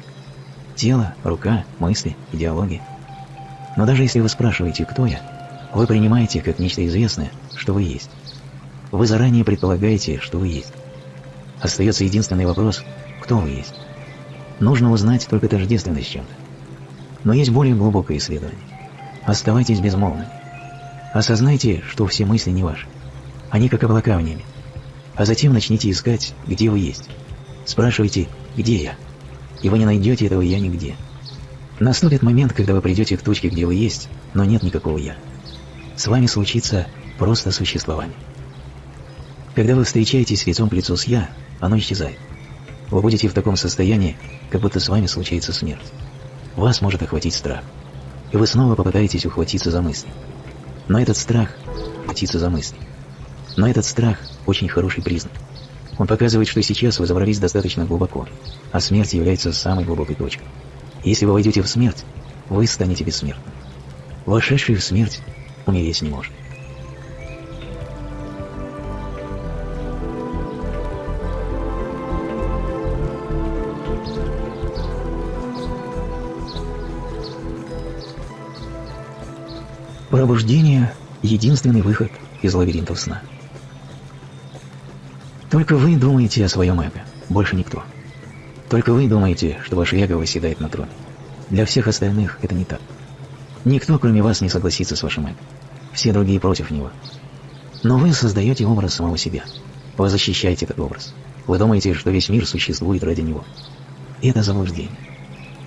Тело, рука, мысли, идеология. Но даже если вы спрашиваете, кто я, вы принимаете как нечто известное, что вы есть. Вы заранее предполагаете, что вы есть. Остается единственный вопрос, кто вы есть. Нужно узнать только тождественность с чем-то. Но есть более глубокое исследование. Оставайтесь безмолвными. Осознайте, что все мысли не ваши. Они как облака в небе. А затем начните искать, где вы есть. Спрашивайте, где я? И вы не найдете этого «я» нигде. Наступит момент, когда вы придете к точке, где вы есть, но нет никакого «я». С вами случится просто существование. Когда вы встречаетесь лицом к лицу с «я», оно исчезает. Вы будете в таком состоянии, как будто с вами случается смерть. Вас может охватить страх. И вы снова попытаетесь ухватиться за мысли. Но этот страх – ухватиться за мысли. Но этот страх – очень хороший признак. Он показывает, что сейчас вы забрались достаточно глубоко, а смерть является самой глубокой точкой. Если вы войдете в смерть, вы станете бессмертным. Вошедший в смерть умереть не может. Пробуждение – единственный выход из лабиринтов сна. Только вы думаете о своем эго, больше никто. Только вы думаете, что ваше эго восседает на троне. Для всех остальных это не так. Никто, кроме вас, не согласится с вашим эго. Все другие против него. Но вы создаете образ самого себя. Вы защищаете этот образ. Вы думаете, что весь мир существует ради него. Это заблуждение.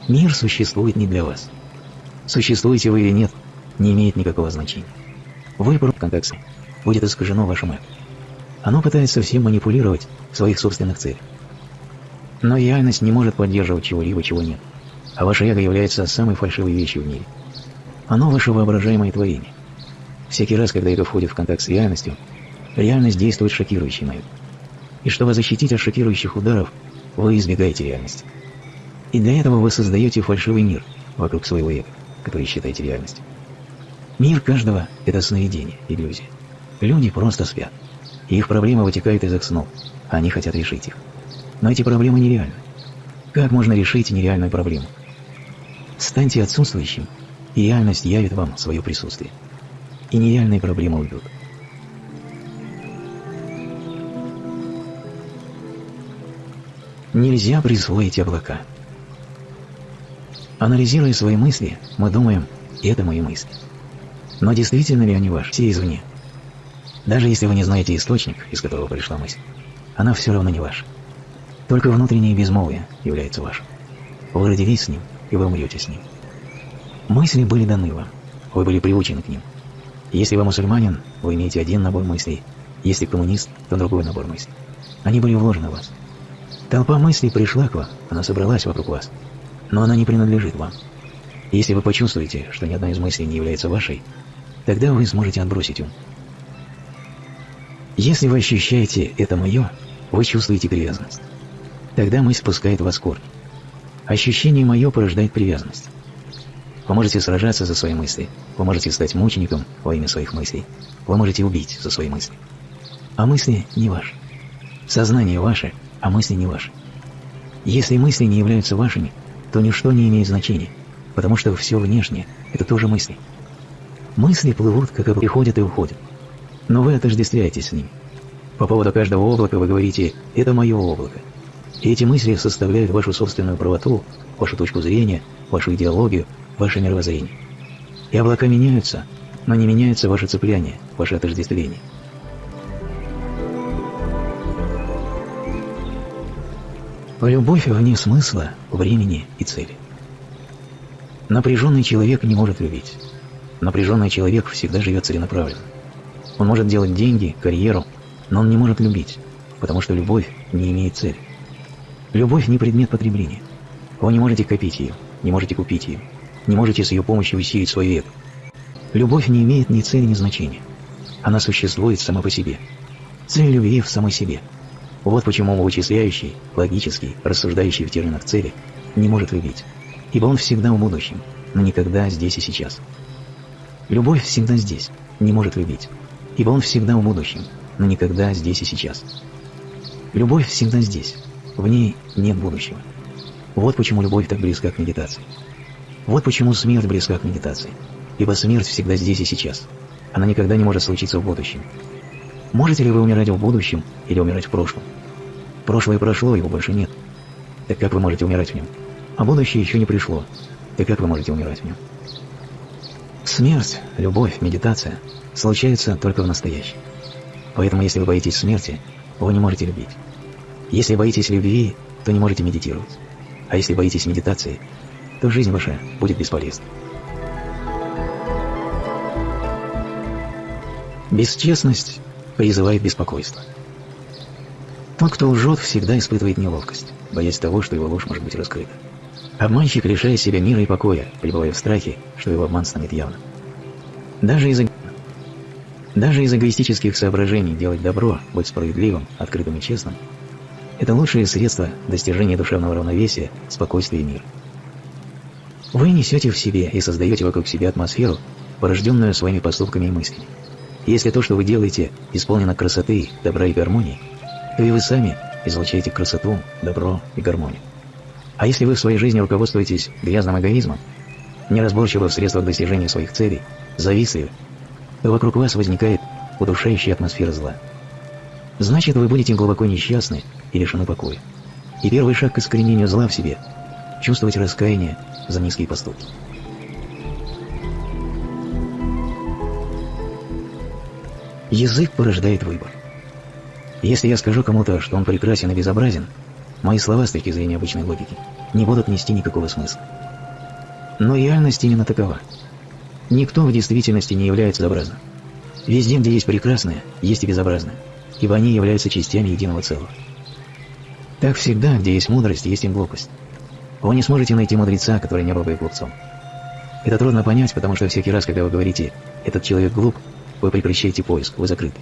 Мир существует не для вас. Существуете вы или нет, не имеет никакого значения. Вы в контексте будет искажено вашим эго. Оно пытается всем манипулировать в своих собственных целях. Но реальность не может поддерживать чего-либо, чего нет. А ваше эго является самой фальшивой вещью в мире. Оно ваше воображаемое творение. Всякий раз, когда эго входит в контакт с реальностью, реальность действует шокирующе на это. И чтобы защитить от шокирующих ударов, вы избегаете реальности. И для этого вы создаете фальшивый мир вокруг своего эго, который считаете реальностью. Мир каждого – это сновидение, иллюзия. Люди просто спят. И их проблемы вытекают из их снов, они хотят решить их. Но эти проблемы нереальны. Как можно решить нереальную проблему? Станьте отсутствующим, и реальность явит вам свое присутствие. И нереальные проблемы уйдут. Нельзя присвоить облака. Анализируя свои мысли, мы думаем, это мои мысли. Но действительно ли они ваши, все извне? Даже если вы не знаете источник, из которого пришла мысль, она все равно не ваша. Только внутреннее безмолвие является вашим. Вы родились с ним, и вы умрете с ним. Мысли были даны вам, вы были приучены к ним. Если вы мусульманин, вы имеете один набор мыслей, если коммунист, то другой набор мыслей. Они были вложены в вас. Толпа мыслей пришла к вам, она собралась вокруг вас, но она не принадлежит вам. Если вы почувствуете, что ни одна из мыслей не является вашей, тогда вы сможете отбросить ум. Если вы ощущаете «это мое», вы чувствуете привязанность. Тогда мысль спускает вас корни. Ощущение мое порождает привязанность. Вы можете сражаться за свои мысли, вы можете стать мучеником во имя своих мыслей, вы можете убить за свои мысли. А мысли не ваши. Сознание ваше, а мысли не ваши. Если мысли не являются вашими, то ничто не имеет значения, потому что все внешнее – это тоже мысли. Мысли плывут, как и приходят и уходят. Но вы отождествляетесь с ним. По поводу каждого облака вы говорите «это мое облако». И эти мысли составляют вашу собственную правоту, вашу точку зрения, вашу идеологию, ваше мировоззрение. И облака меняются, но не меняется ваше цепляние, ваше отождествление. Любовь вне смысла, времени и цели. Напряженный человек не может любить. Напряженный человек всегда живет целенаправленно. Он может делать деньги, карьеру, но он не может любить, потому что любовь не имеет цели. Любовь не предмет потребления. Вы не можете копить ее, не можете купить ее, не можете с ее помощью усилить свой век. Любовь не имеет ни цели, ни значения. Она существует сама по себе. Цель любви в самой себе – вот почему вычисляющий, логический, рассуждающий в терминах цели не может любить, ибо он всегда в будущем, но никогда здесь и сейчас. Любовь всегда здесь, не может любить, ибо он всегда в будущем, но никогда здесь и сейчас. Любовь всегда здесь, в ней нет будущего. Вот почему любовь так близка к медитации. Вот почему смерть близка к медитации, ибо смерть всегда здесь и сейчас. Она никогда не может случиться в будущем, Можете ли вы умирать в будущем или умирать в прошлом? Прошлое прошло, его больше нет. Так как вы можете умирать в нем? А будущее еще не пришло. Так как вы можете умирать в нем? Смерть, любовь, медитация случаются только в настоящем. Поэтому если вы боитесь смерти, вы не можете любить. Если боитесь любви, то не можете медитировать. А если боитесь медитации, то жизнь ваша будет бесполезна. Бесчестность призывает беспокойство. Тот, кто лжет, всегда испытывает неловкость, боясь того, что его ложь может быть раскрыта. Обманщик лишает себя мира и покоя, пребывая в страхе, что его обман станет явным. Даже из, даже из эгоистических соображений делать добро, быть справедливым, открытым и честным – это лучшее средство достижения душевного равновесия, спокойствия и мира. Вы несете в себе и создаете вокруг себя атмосферу, порожденную своими поступками и мыслями. Если то, что вы делаете, исполнено красоты, добра и гармонии, то и вы сами излучаете красоту, добро и гармонию. А если вы в своей жизни руководствуетесь грязным эгоизмом, неразборчивы в средствах достижения своих целей, завистливы, то вокруг вас возникает удушающая атмосфера зла. Значит, вы будете глубоко несчастны и лишены покоя. И первый шаг к искоренению зла в себе – чувствовать раскаяние за низкие поступки. Язык порождает выбор. Если я скажу кому-то, что он прекрасен и безобразен, мои слова с точки зрения обычной логики не будут нести никакого смысла. Но реальность именно такова. Никто в действительности не является образным. Везде, где есть прекрасное, есть и безобразное, ибо они являются частями единого целого. Так всегда, где есть мудрость, есть и глупость. Вы не сможете найти мудреца, который не был бы глупцом. Это трудно понять, потому что всякий раз, когда вы говорите «этот человек глуп», вы прекращаете поиск, вы закрыты.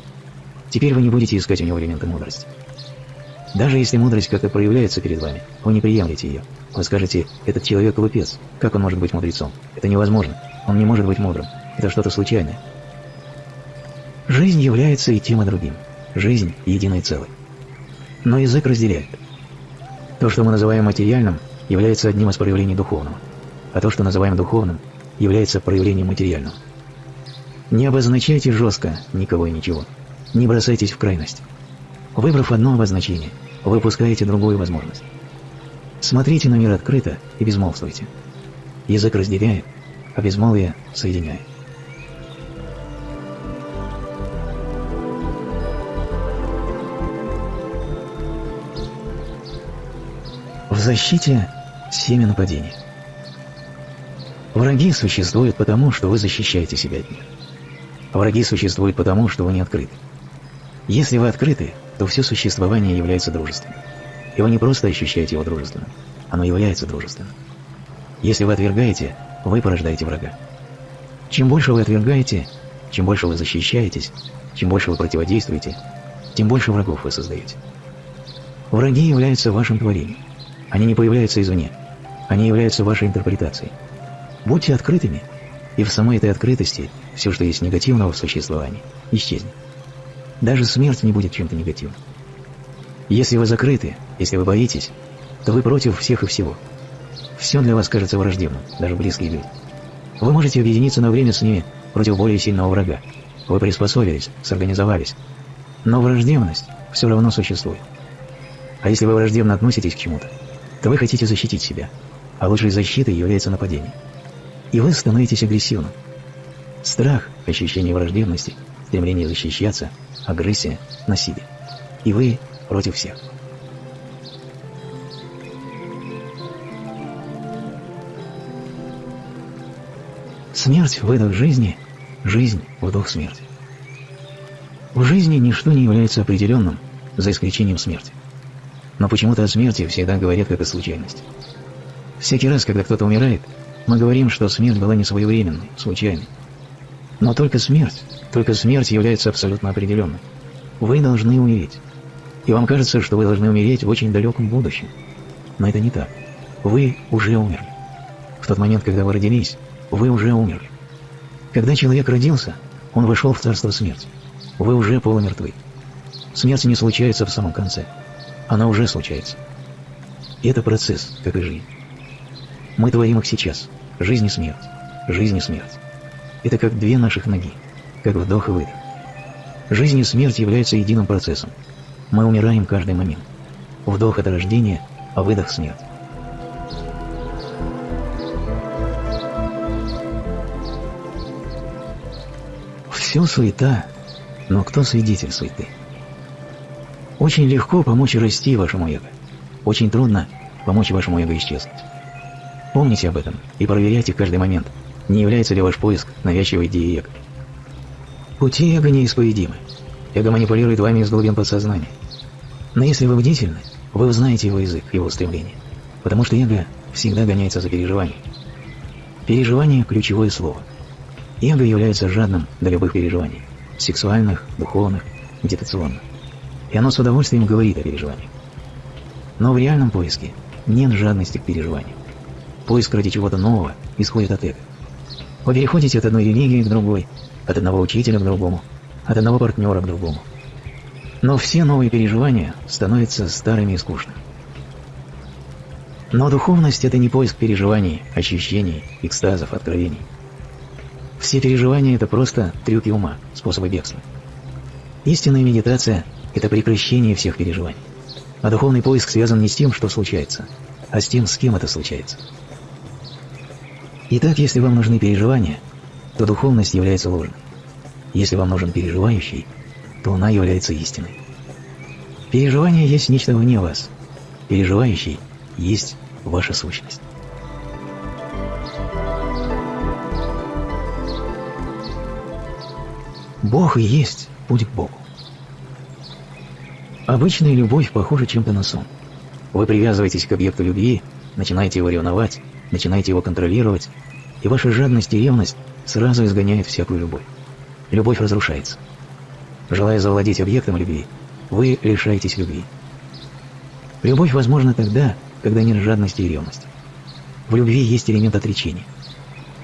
Теперь вы не будете искать у него элементы мудрости. Даже если мудрость как-то проявляется перед вами, вы не приемлете ее. Вы скажете, этот человек глупец, как он может быть мудрецом? Это невозможно, он не может быть мудрым, это что-то случайное. Жизнь является и тем, и другим. Жизнь – единой целой. Но язык разделяет. То, что мы называем материальным, является одним из проявлений духовного, а то, что называем духовным, является проявлением материального. Не обозначайте жестко никого и ничего. Не бросайтесь в крайность. Выбрав одно обозначение, вы выпускаете другую возможность. Смотрите на мир открыто и безмолвствуйте. Язык разделяет, а безмолвие соединяет. В защите семя нападения. Враги существуют потому, что вы защищаете себя от них. Враги существуют потому, что вы не открыты. Если вы открыты, то все существование является дружественным. И вы не просто ощущаете его дружественным, оно является дружественным. Если вы отвергаете, вы порождаете врага. Чем больше вы отвергаете, чем больше вы защищаетесь, чем больше вы противодействуете, тем больше врагов вы создаете. Враги являются вашим творением. Они не появляются извне. Они являются вашей интерпретацией. Будьте открытыми – и в самой этой открытости все, что есть негативного в существовании, исчезнет. Даже смерть не будет чем-то негативным. Если вы закрыты, если вы боитесь, то вы против всех и всего. Все для вас кажется враждебным, даже близкие люди. Вы можете объединиться на время с ними против более сильного врага, Вы приспособились, сорганизовались. Но враждебность все равно существует. А если вы враждебно относитесь к чему-то, то вы хотите защитить себя, а лучшей защитой является нападение. И вы становитесь агрессивным. Страх, ощущение враждебности, стремление защищаться, агрессия, насилие. И вы против всех. Смерть – выдох жизни, жизнь – вдох смерти. В жизни ничто не является определенным, за исключением смерти. Но почему-то о смерти всегда говорят как о случайности. Всякий раз, когда кто-то умирает, мы говорим, что смерть была не своевременной, случайной. Но только смерть, только смерть является абсолютно определенной. Вы должны умереть. И вам кажется, что вы должны умереть в очень далеком будущем. Но это не так. Вы уже умерли. В тот момент, когда вы родились, вы уже умерли. Когда человек родился, он вышел в царство смерти. Вы уже полумертвы. Смерть не случается в самом конце. Она уже случается. И это процесс, как и жизнь. Мы творим их сейчас. Жизнь и смерть. Жизнь и смерть. Это как две наших ноги, как вдох и выдох. Жизнь и смерть являются единым процессом. Мы умираем каждый момент. Вдох – это рождение, а выдох – смерть. Все суета, но кто свидетель суеты? Очень легко помочь расти вашему эго. Очень трудно помочь вашему эго исчезнуть. Помните об этом и проверяйте каждый момент, не является ли ваш поиск навязчивой идеей эго. Пути эго неисповедимы. Эго манипулирует вами из глубин подсознания. Но если вы бдительны, вы узнаете его язык, его стремление. Потому что эго всегда гоняется за переживанием. Переживание – ключевое слово. Эго является жадным до любых переживаний – сексуальных, духовных, медитационных. И оно с удовольствием говорит о переживаниях. Но в реальном поиске нет жадности к переживаниям. Поиск ради чего-то нового исходит от эго. Вы переходите от одной религии к другой, от одного учителя к другому, от одного партнера к другому. Но все новые переживания становятся старыми и скучными. Но духовность – это не поиск переживаний, ощущений, экстазов, откровений. Все переживания – это просто трюки ума, способы бегства. Истинная медитация – это прекращение всех переживаний. А духовный поиск связан не с тем, что случается, а с тем, с кем это случается. Итак, если вам нужны переживания, то духовность является ложной. Если вам нужен переживающий, то она является истиной. Переживание есть нечто вне вас. Переживающий есть ваша сущность. Бог и есть путь к Богу. Обычная любовь похожа чем-то на сон. Вы привязываетесь к объекту любви, начинаете его ревновать, начинаете его контролировать, и ваша жадность и ревность сразу изгоняют всякую любовь. Любовь разрушается. Желая завладеть объектом любви, вы лишаетесь любви. Любовь возможна тогда, когда нет жадности и ревности. В любви есть элемент отречения.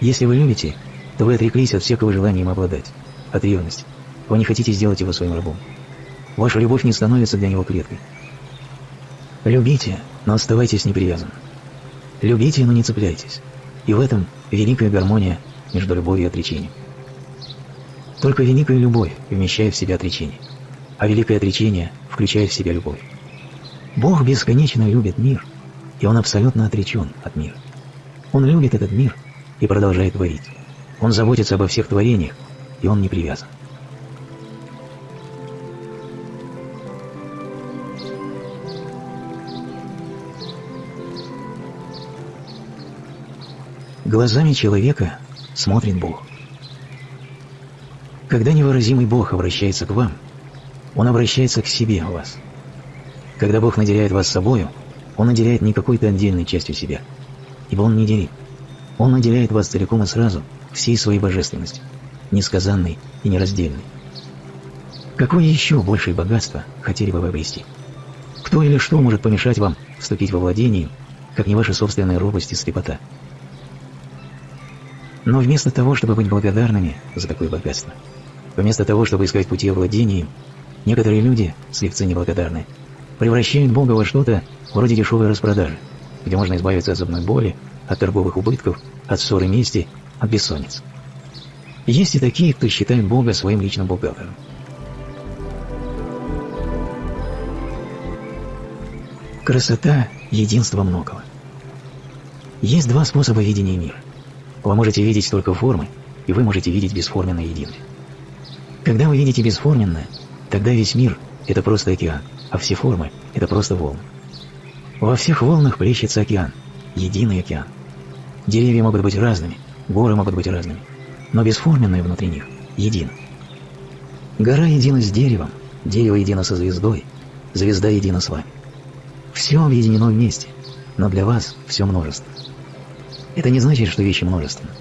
Если вы любите, то вы отреклись от всякого желания им обладать, от ревности. Вы не хотите сделать его своим рабом. Ваша любовь не становится для него клеткой. Любите, но оставайтесь непривязанным. Любите, но не цепляйтесь. И в этом великая гармония между любовью и отречением. Только великая любовь вмещает в себя отречение, а великое отречение включает в себя любовь. Бог бесконечно любит мир, и Он абсолютно отречен от мира. Он любит этот мир и продолжает творить. Он заботится обо всех творениях, и Он не привязан. Глазами человека смотрит Бог. Когда невыразимый Бог обращается к вам, Он обращается к себе, вас. Когда Бог наделяет вас собою, Он наделяет не какой-то отдельной частью себя, ибо Он не делит. Он наделяет вас целиком и сразу всей своей божественностью, несказанной и нераздельной. Какое еще большее богатство хотели бы вы обрести? Кто или что может помешать вам вступить во владение, как не ваша собственная робость и слепота? Но вместо того, чтобы быть благодарными за такое богатство, вместо того, чтобы искать пути овладения некоторые люди, слепцы неблагодарные, превращают Бога во что-то вроде дешевой распродажи, где можно избавиться от зубной боли, от торговых убытков, от ссоры мести, от бессонницы. Есть и такие, кто считает Бога своим личным бухгалтером. Красота – единство многого. Есть два способа видения мира. Вы можете видеть только формы, и вы можете видеть бесформенное единое. Когда вы видите бесформенное, тогда весь мир – это просто океан, а все формы – это просто волны. Во всех волнах плещется океан, единый океан. Деревья могут быть разными, горы могут быть разными, но бесформенное внутри них едино. Гора едина с деревом, дерево едино со звездой, звезда едина с вами. Все объединено вместе, но для вас все множество. Это не значит, что вещи множественны.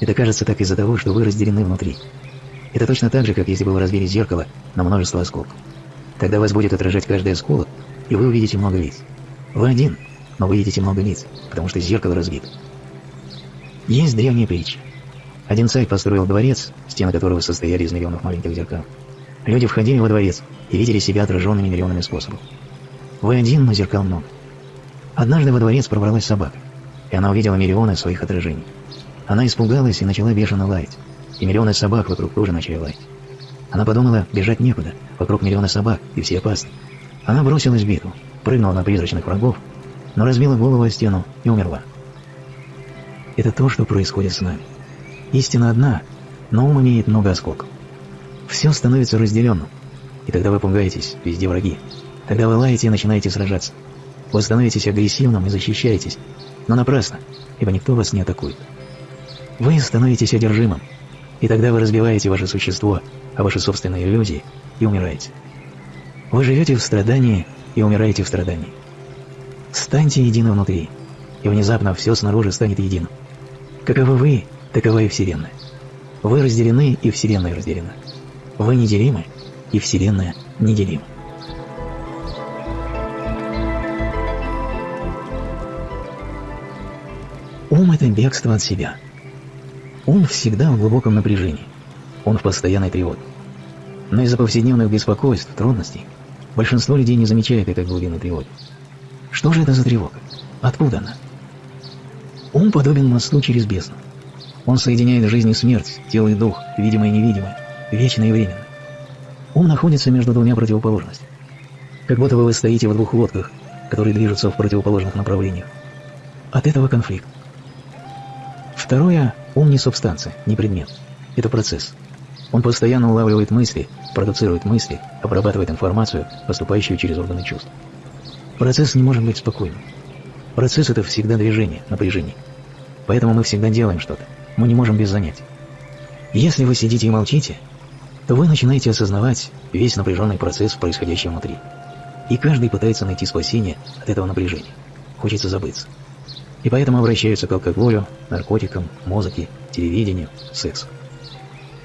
Это кажется так из-за того, что вы разделены внутри. Это точно так же, как если бы вы разбили зеркало на множество осколков. Тогда вас будет отражать каждый осколок, и вы увидите много лиц. Вы один, но вы видите много лиц, потому что зеркало разбито. Есть древняя притча. Один царь построил дворец, стены которого состояли из миллионов маленьких зеркал. Люди входили во дворец и видели себя отраженными миллионами способов. Вы один, но зеркал много. Однажды во дворец пробралась собака, и она увидела миллионы своих отражений. Она испугалась и начала бешено лаять, и миллионы собак вокруг тоже начали лаять. Она подумала, бежать некуда, вокруг миллионы собак, и все опасны. Она бросилась в битву, прыгнула на призрачных врагов, но разбила голову о стену и умерла. Это то, что происходит с нами. Истина одна, но ум имеет много осколков. Все становится разделенным, и тогда вы пугаетесь, везде враги, Тогда вы лаете и начинаете сражаться. Вы становитесь агрессивным и защищаетесь, но напрасно, ибо никто вас не атакует. Вы становитесь одержимым, и тогда вы разбиваете ваше существо, а ваши собственные иллюзии, и умираете. Вы живете в страдании и умираете в страдании. Станьте едины внутри, и внезапно все снаружи станет единым. Каковы вы, такова и Вселенная. Вы разделены, и Вселенная разделена. Вы неделимы, и Вселенная неделима. Ум – это бегство от себя. Ум всегда в глубоком напряжении. Он в постоянной тревоге. Но из-за повседневных беспокойств, трудностей, большинство людей не замечает этой глубины тревоги. Что же это за тревога? Откуда она? Ум подобен мосту через бездну. Он соединяет жизнь и смерть, тело и дух, видимое и невидимое, вечное и временное. Ум находится между двумя противоположностями. Как будто вы стоите в двух лодках, которые движутся в противоположных направлениях. От этого конфликт. Второе – ум не субстанция, не предмет. Это процесс. Он постоянно улавливает мысли, продуцирует мысли, обрабатывает информацию, поступающую через органы чувств. Процесс не может быть спокойным. Процесс – это всегда движение, напряжение. Поэтому мы всегда делаем что-то. Мы не можем без занятий. Если вы сидите и молчите, то вы начинаете осознавать весь напряженный процесс, происходящий внутри. И каждый пытается найти спасение от этого напряжения. Хочется забыться и поэтому обращаются к алкоголю, наркотикам, музыке, телевидению, сексу.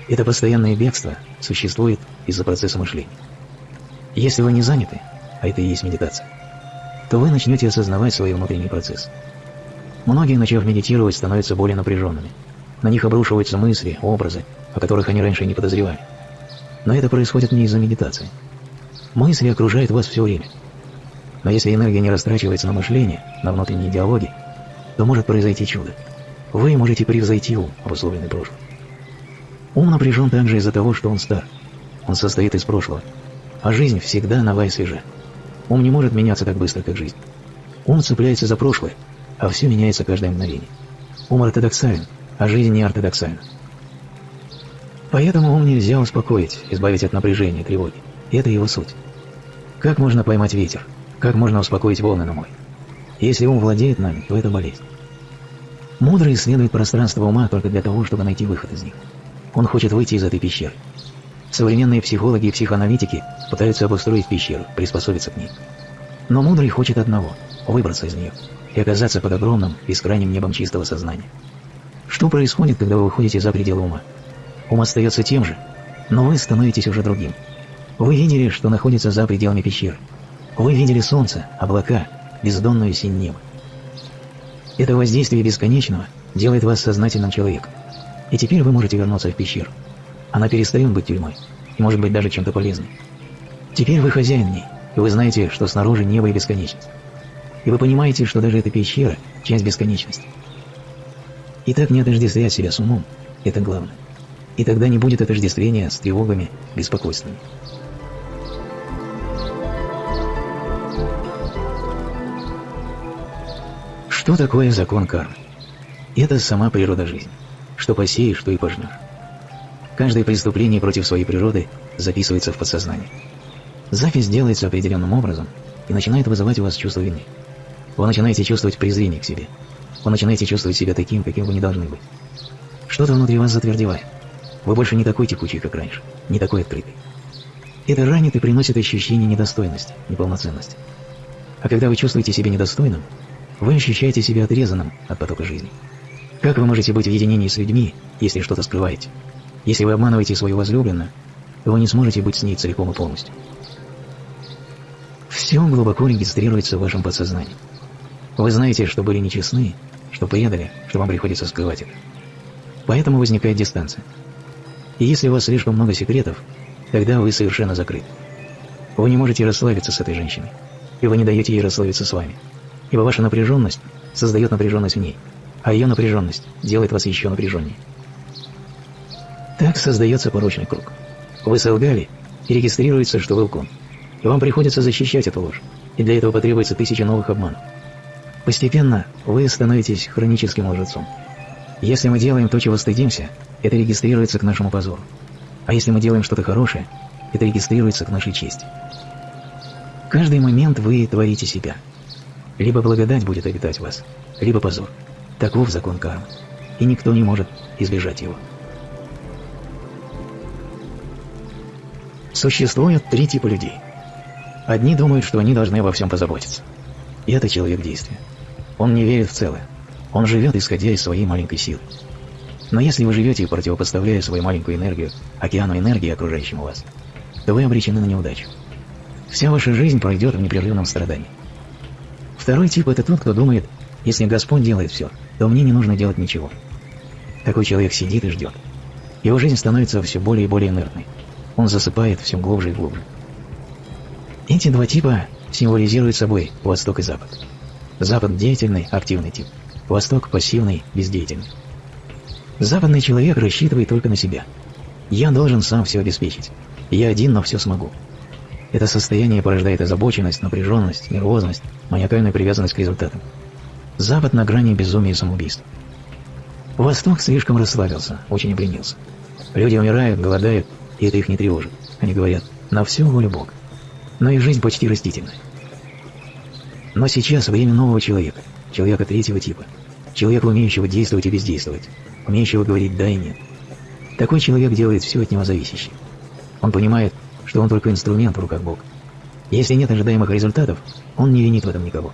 Это постоянное бегство существует из-за процесса мышления. Если вы не заняты, а это и есть медитация, то вы начнете осознавать свой внутренний процесс. Многие, начав медитировать, становятся более напряженными. На них обрушиваются мысли, образы, о которых они раньше не подозревали. Но это происходит не из-за медитации. Мысли окружают вас все время. Но если энергия не растрачивается на мышление, на внутренние диалоги, то может произойти чудо. Вы можете превзойти ум, обусловленный прошлым. Ум напряжен также из-за того, что он стар. Он состоит из прошлого. А жизнь всегда нова и свежа. Ум не может меняться так быстро, как жизнь. Ум цепляется за прошлое, а все меняется каждое мгновение. Ум ортодоксален, а жизнь не ортодоксальна. Поэтому ум нельзя успокоить, избавить от напряжения, тревоги. Это его суть. Как можно поймать ветер? Как можно успокоить волны на море? Если ум владеет нами, то это болезнь. Мудрый исследует пространство ума только для того, чтобы найти выход из них. Он хочет выйти из этой пещеры. Современные психологи и психоаналитики пытаются обустроить пещеру, приспособиться к ней. Но мудрый хочет одного – выбраться из нее и оказаться под огромным, бескрайним небом чистого сознания. Что происходит, когда вы выходите за пределы ума? Ум остается тем же, но вы становитесь уже другим. Вы видели, что находится за пределами пещеры. Вы видели солнце, облака, бездонную синь неба. Это воздействие бесконечного делает вас сознательным человеком. И теперь вы можете вернуться в пещеру. Она перестает быть тюрьмой и может быть даже чем-то полезным. Теперь вы хозяин ней, и вы знаете, что снаружи небо и бесконечность. И вы понимаете, что даже эта пещера – часть бесконечности. Итак, не отождествлять себя с умом – это главное. И тогда не будет отождествления с тревогами, беспокойствами. Что такое закон кармы? Это сама природа жизни. Что посеешь, что и пожнешь. Каждое преступление против своей природы записывается в подсознание. Запись делается определенным образом и начинает вызывать у вас чувство вины. Вы начинаете чувствовать презрение к себе. Вы начинаете чувствовать себя таким, каким вы не должны быть. Что-то внутри вас затвердевает. Вы больше не такой текучий, как раньше, не такой открытый. Это ранит и приносит ощущение недостойности, неполноценности. А когда вы чувствуете себя недостойным, вы ощущаете себя отрезанным от потока жизни. Как вы можете быть в единении с людьми, если что-то скрываете? Если вы обманываете свою возлюбленную, вы не сможете быть с ней целиком и полностью. Все глубоко регистрируется в вашем подсознании. Вы знаете, что были нечестны, что предали, что вам приходится скрывать это. Поэтому возникает дистанция. И если у вас слишком много секретов, тогда вы совершенно закрыты. Вы не можете расслабиться с этой женщиной, и вы не даете ей расслабиться с вами. Ибо ваша напряженность создает напряженность в ней, а ее напряженность делает вас еще напряженнее. Так создается порочный круг. Вы солгали, и регистрируется, что вы лгун. И вам приходится защищать эту ложь, и для этого потребуется тысяча новых обманов. Постепенно вы становитесь хроническим лжецом. Если мы делаем то, чего стыдимся, это регистрируется к нашему позору. А если мы делаем что-то хорошее, это регистрируется к нашей чести. Каждый момент вы творите себя. Либо благодать будет обитать вас, либо позор. Таков закон кармы, и никто не может избежать его. Существует три типа людей. Одни думают, что они должны обо всем позаботиться. И это человек действия. Он не верит в целое. Он живет, исходя из своей маленькой силы. Но если вы живете, противопоставляя свою маленькую энергию океану энергии, окружающему вас, то вы обречены на неудачу. Вся ваша жизнь пройдет в непрерывном страдании. Второй тип – это тот, кто думает, если Господь делает все, то мне не нужно делать ничего. Такой человек сидит и ждет. Его жизнь становится все более и более инертной. Он засыпает все глубже и глубже. Эти два типа символизируют собой Восток и Запад. Запад – деятельный, активный тип. Восток – пассивный, бездеятельный. Западный человек рассчитывает только на себя. Я должен сам все обеспечить. Я один, но все смогу. Это состояние порождает озабоченность, напряженность, нервозность, маниакальную привязанность к результатам. Запад на грани безумия и самоубийства. Восток слишком расслабился, очень обленился. Люди умирают, голодают, и это их не тревожит. Они говорят, на все волю Бога. Но их жизнь почти растительная. Но сейчас время нового человека, человека третьего типа, человека, умеющего действовать и бездействовать, умеющего говорить «да» и «нет». Такой человек делает все от него зависящее. Он понимает, что он только инструмент в руках Бога. Если нет ожидаемых результатов, он не винит в этом никого.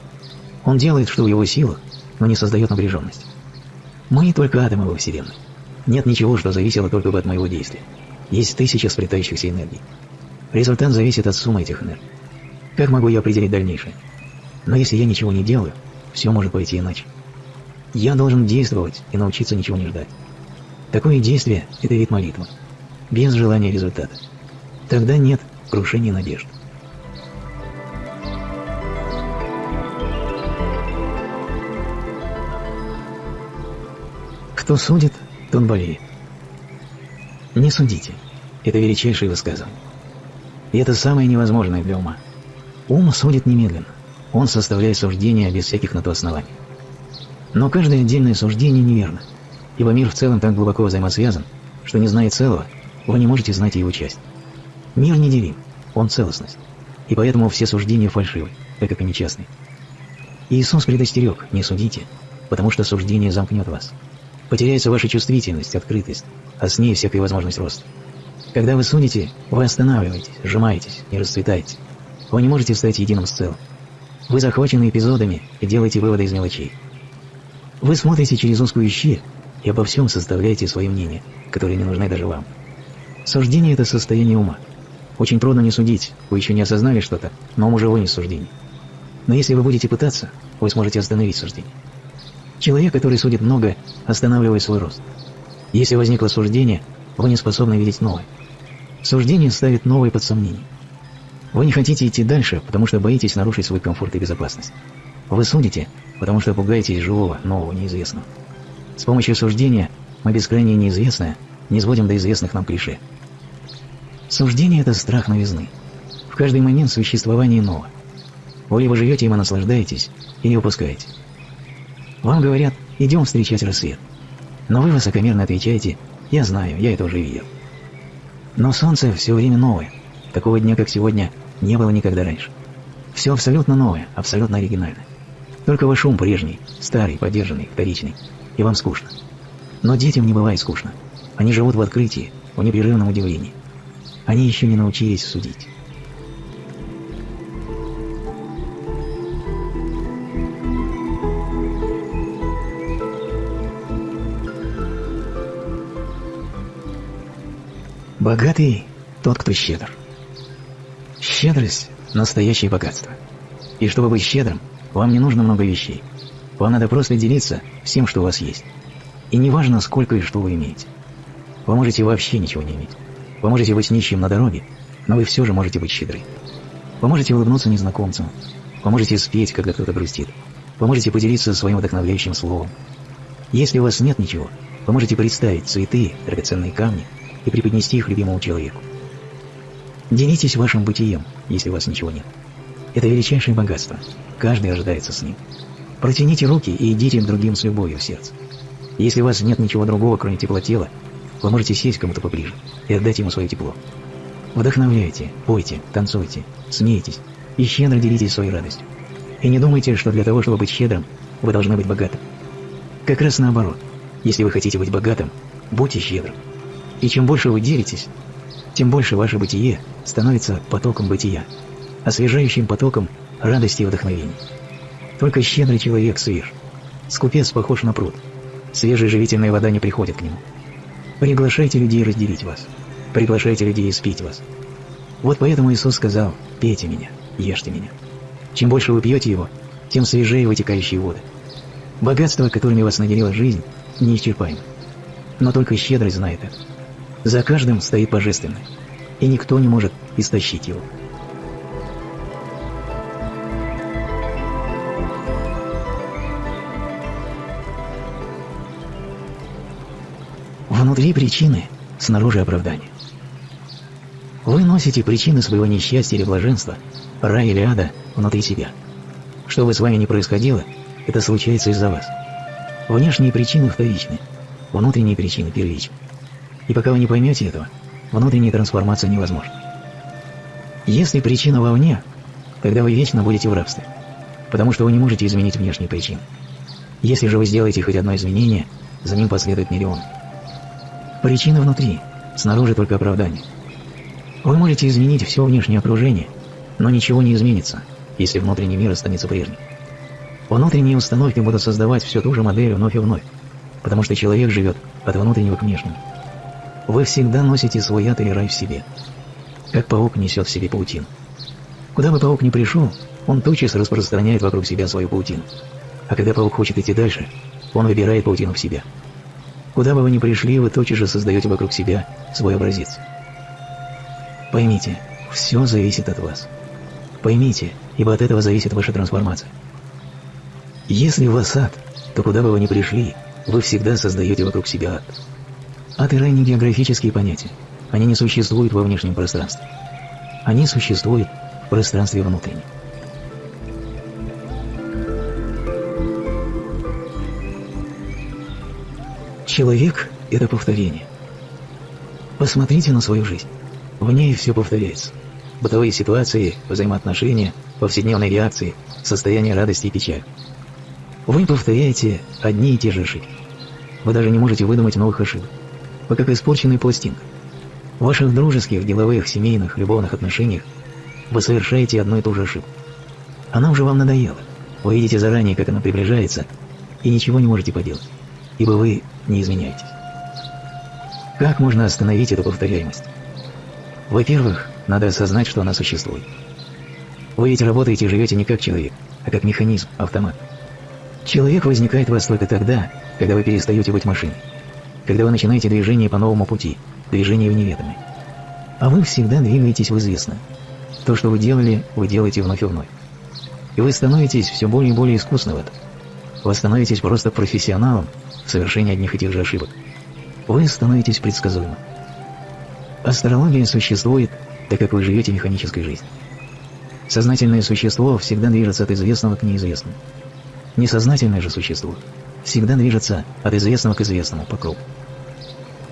Он делает, что в его силах, но не создает напряженность. Мы только атомы во Вселенной. Нет ничего, что зависело только бы от моего действия. Есть тысяча сплетающихся энергий. Результат зависит от суммы этих энергий. Как могу я определить дальнейшее? Но если я ничего не делаю, все может пойти иначе. Я должен действовать и научиться ничего не ждать. Такое действие – это вид молитвы, без желания результата. Тогда нет крушения надежд. Кто судит, тот болеет. Не судите. Это величайшее высказывание. И это самое невозможное для ума. Ум судит немедленно. Он составляет суждения без всяких на то оснований. Но каждое отдельное суждение неверно, ибо мир в целом так глубоко взаимосвязан, что не зная целого, вы не можете знать его часть. Мир неделим, он целостность, и поэтому все суждения фальшивы, так как они частные. Иисус предостерег, не судите, потому что суждение замкнет вас. Потеряется ваша чувствительность, открытость, а с ней всякая возможность роста. Когда вы судите, вы останавливаетесь, сжимаетесь, не расцветаете. Вы не можете стать единым с целым. Вы захвачены эпизодами и делаете выводы из мелочей. Вы смотрите через узкую щель и обо всем составляете свои мнения, которые не нужны даже вам. Суждение – это состояние ума. Очень трудно не судить, вы еще не осознали что-то, но уже вынес суждение. Но если вы будете пытаться, вы сможете остановить суждение. Человек, который судит много, останавливает свой рост. Если возникло суждение, вы не способны видеть новое. Суждение ставит новое под сомнение. Вы не хотите идти дальше, потому что боитесь нарушить свой комфорт и безопасность. Вы судите, потому что пугаетесь живого, нового, неизвестного. С помощью суждения мы бескрайнее неизвестное не сводим до известных нам клише. Суждение – это страх новизны. В каждый момент существования иного. Вы либо живете им и наслаждаетесь, или упускаете. Вам говорят «идем встречать рассвет». Но вы высокомерно отвечаете «я знаю, я это уже видел». Но солнце все время новое. Такого дня, как сегодня, не было никогда раньше. Все абсолютно новое, абсолютно оригинальное. Только ваш ум прежний, старый, подержанный, вторичный, и вам скучно. Но детям не бывает скучно. Они живут в открытии, в непрерывном удивлении. Они еще не научились судить. Богатый – тот, кто щедр. Щедрость – настоящее богатство. И чтобы быть щедрым, вам не нужно много вещей. Вам надо просто делиться всем, что у вас есть. И не важно, сколько и что вы имеете. Вы можете вообще ничего не иметь. Вы можете быть нищим на дороге, но вы все же можете быть щедры. Вы можете улыбнуться незнакомцам. Вы можете спеть, когда кто-то грустит. Вы можете поделиться своим вдохновляющим словом. Если у вас нет ничего, вы можете представить цветы, драгоценные камни и преподнести их любимому человеку. Делитесь вашим бытием, если у вас ничего нет. Это величайшее богатство. Каждый ожидается с ним. Протяните руки и идите другим с любовью в сердце. Если у вас нет ничего другого, кроме тепла тела, вы можете сесть кому-то поближе и отдать ему свое тепло. Вдохновляйте, пойте, танцуйте, смейтесь и щедро делитесь своей радостью. И не думайте, что для того, чтобы быть щедрым, вы должны быть богатым. Как раз наоборот. Если вы хотите быть богатым, будьте щедрым. И чем больше вы делитесь, тем больше ваше бытие становится потоком бытия, освежающим потоком радости и вдохновения. Только щедрый человек свеж. Скупец похож на пруд. Свежая живительная вода не приходит к нему. Приглашайте людей разделить вас. Приглашайте людей испить вас. Вот поэтому Иисус сказал «Пейте меня, ешьте меня». Чем больше вы пьете его, тем свежее вытекающие воды. Богатство, которыми вас наделила жизнь, неисчерпаемо. Но только щедрость знает это. За каждым стоит Божественное, и никто не может истощить его. Внутри причины, снаружи оправдания. Вы носите причины своего несчастья или блаженства, рая или ада, внутри себя. Что бы с вами ни происходило, это случается из-за вас. Внешние причины вторичны, внутренние причины первичны. И пока вы не поймете этого, внутренняя трансформация невозможна. Если причина вовне, тогда вы вечно будете в рабстве, потому что вы не можете изменить внешние причины. Если же вы сделаете хоть одно изменение, за ним последует миллион. Причина внутри, снаружи только оправдание. Вы можете изменить все внешнее окружение, но ничего не изменится, если внутренний мир останется прежним. Внутренние установки будут создавать всю ту же модель вновь и вновь, потому что человек живет от внутреннего к внешнему. Вы всегда носите свой яд или рай в себе, как паук несет в себе паутину. Куда бы паук ни пришел, он тотчас распространяет вокруг себя свою паутину. А когда паук хочет идти дальше, он выбирает паутину в себя. Куда бы вы ни пришли, вы тотчас же создаете вокруг себя свой образец. Поймите, все зависит от вас. Поймите, ибо от этого зависит ваша трансформация. Если у вас ад, то куда бы вы ни пришли, вы всегда создаете вокруг себя ад. Ад и рай не географические понятия. Они не существуют во внешнем пространстве. Они существуют в пространстве внутреннем. Человек – это повторение. Посмотрите на свою жизнь. В ней все повторяется. Бытовые ситуации, взаимоотношения, повседневные реакции, состояние радости и печали. Вы повторяете одни и те же ошибки. Вы даже не можете выдумать новых ошибок. Вы как испорченный пластинка. В ваших дружеских, деловых, семейных, любовных отношениях вы совершаете одну и ту же ошибку. Она уже вам надоела. Вы видите заранее, как она приближается, и ничего не можете поделать, ибо вы не изменяетесь. Как можно остановить эту повторяемость? Во-первых, надо осознать, что она существует. Вы ведь работаете и живете не как человек, а как механизм, автомат. Человек возникает в вас только тогда, когда вы перестаете быть машиной когда вы начинаете движение по новому пути, движение в неведомое. А вы всегда двигаетесь в известное. То, что вы делали, вы делаете вновь и вновь. И вы становитесь все более и более искусны в этом. Вы становитесь просто профессионалом в совершении одних и тех же ошибок. вы становитесь предсказуемым. Астрология существует, так как вы живете механической жизнью. Сознательное существо всегда движется от известного к неизвестному. Несознательное же существо всегда движется от известного к известному по кругу.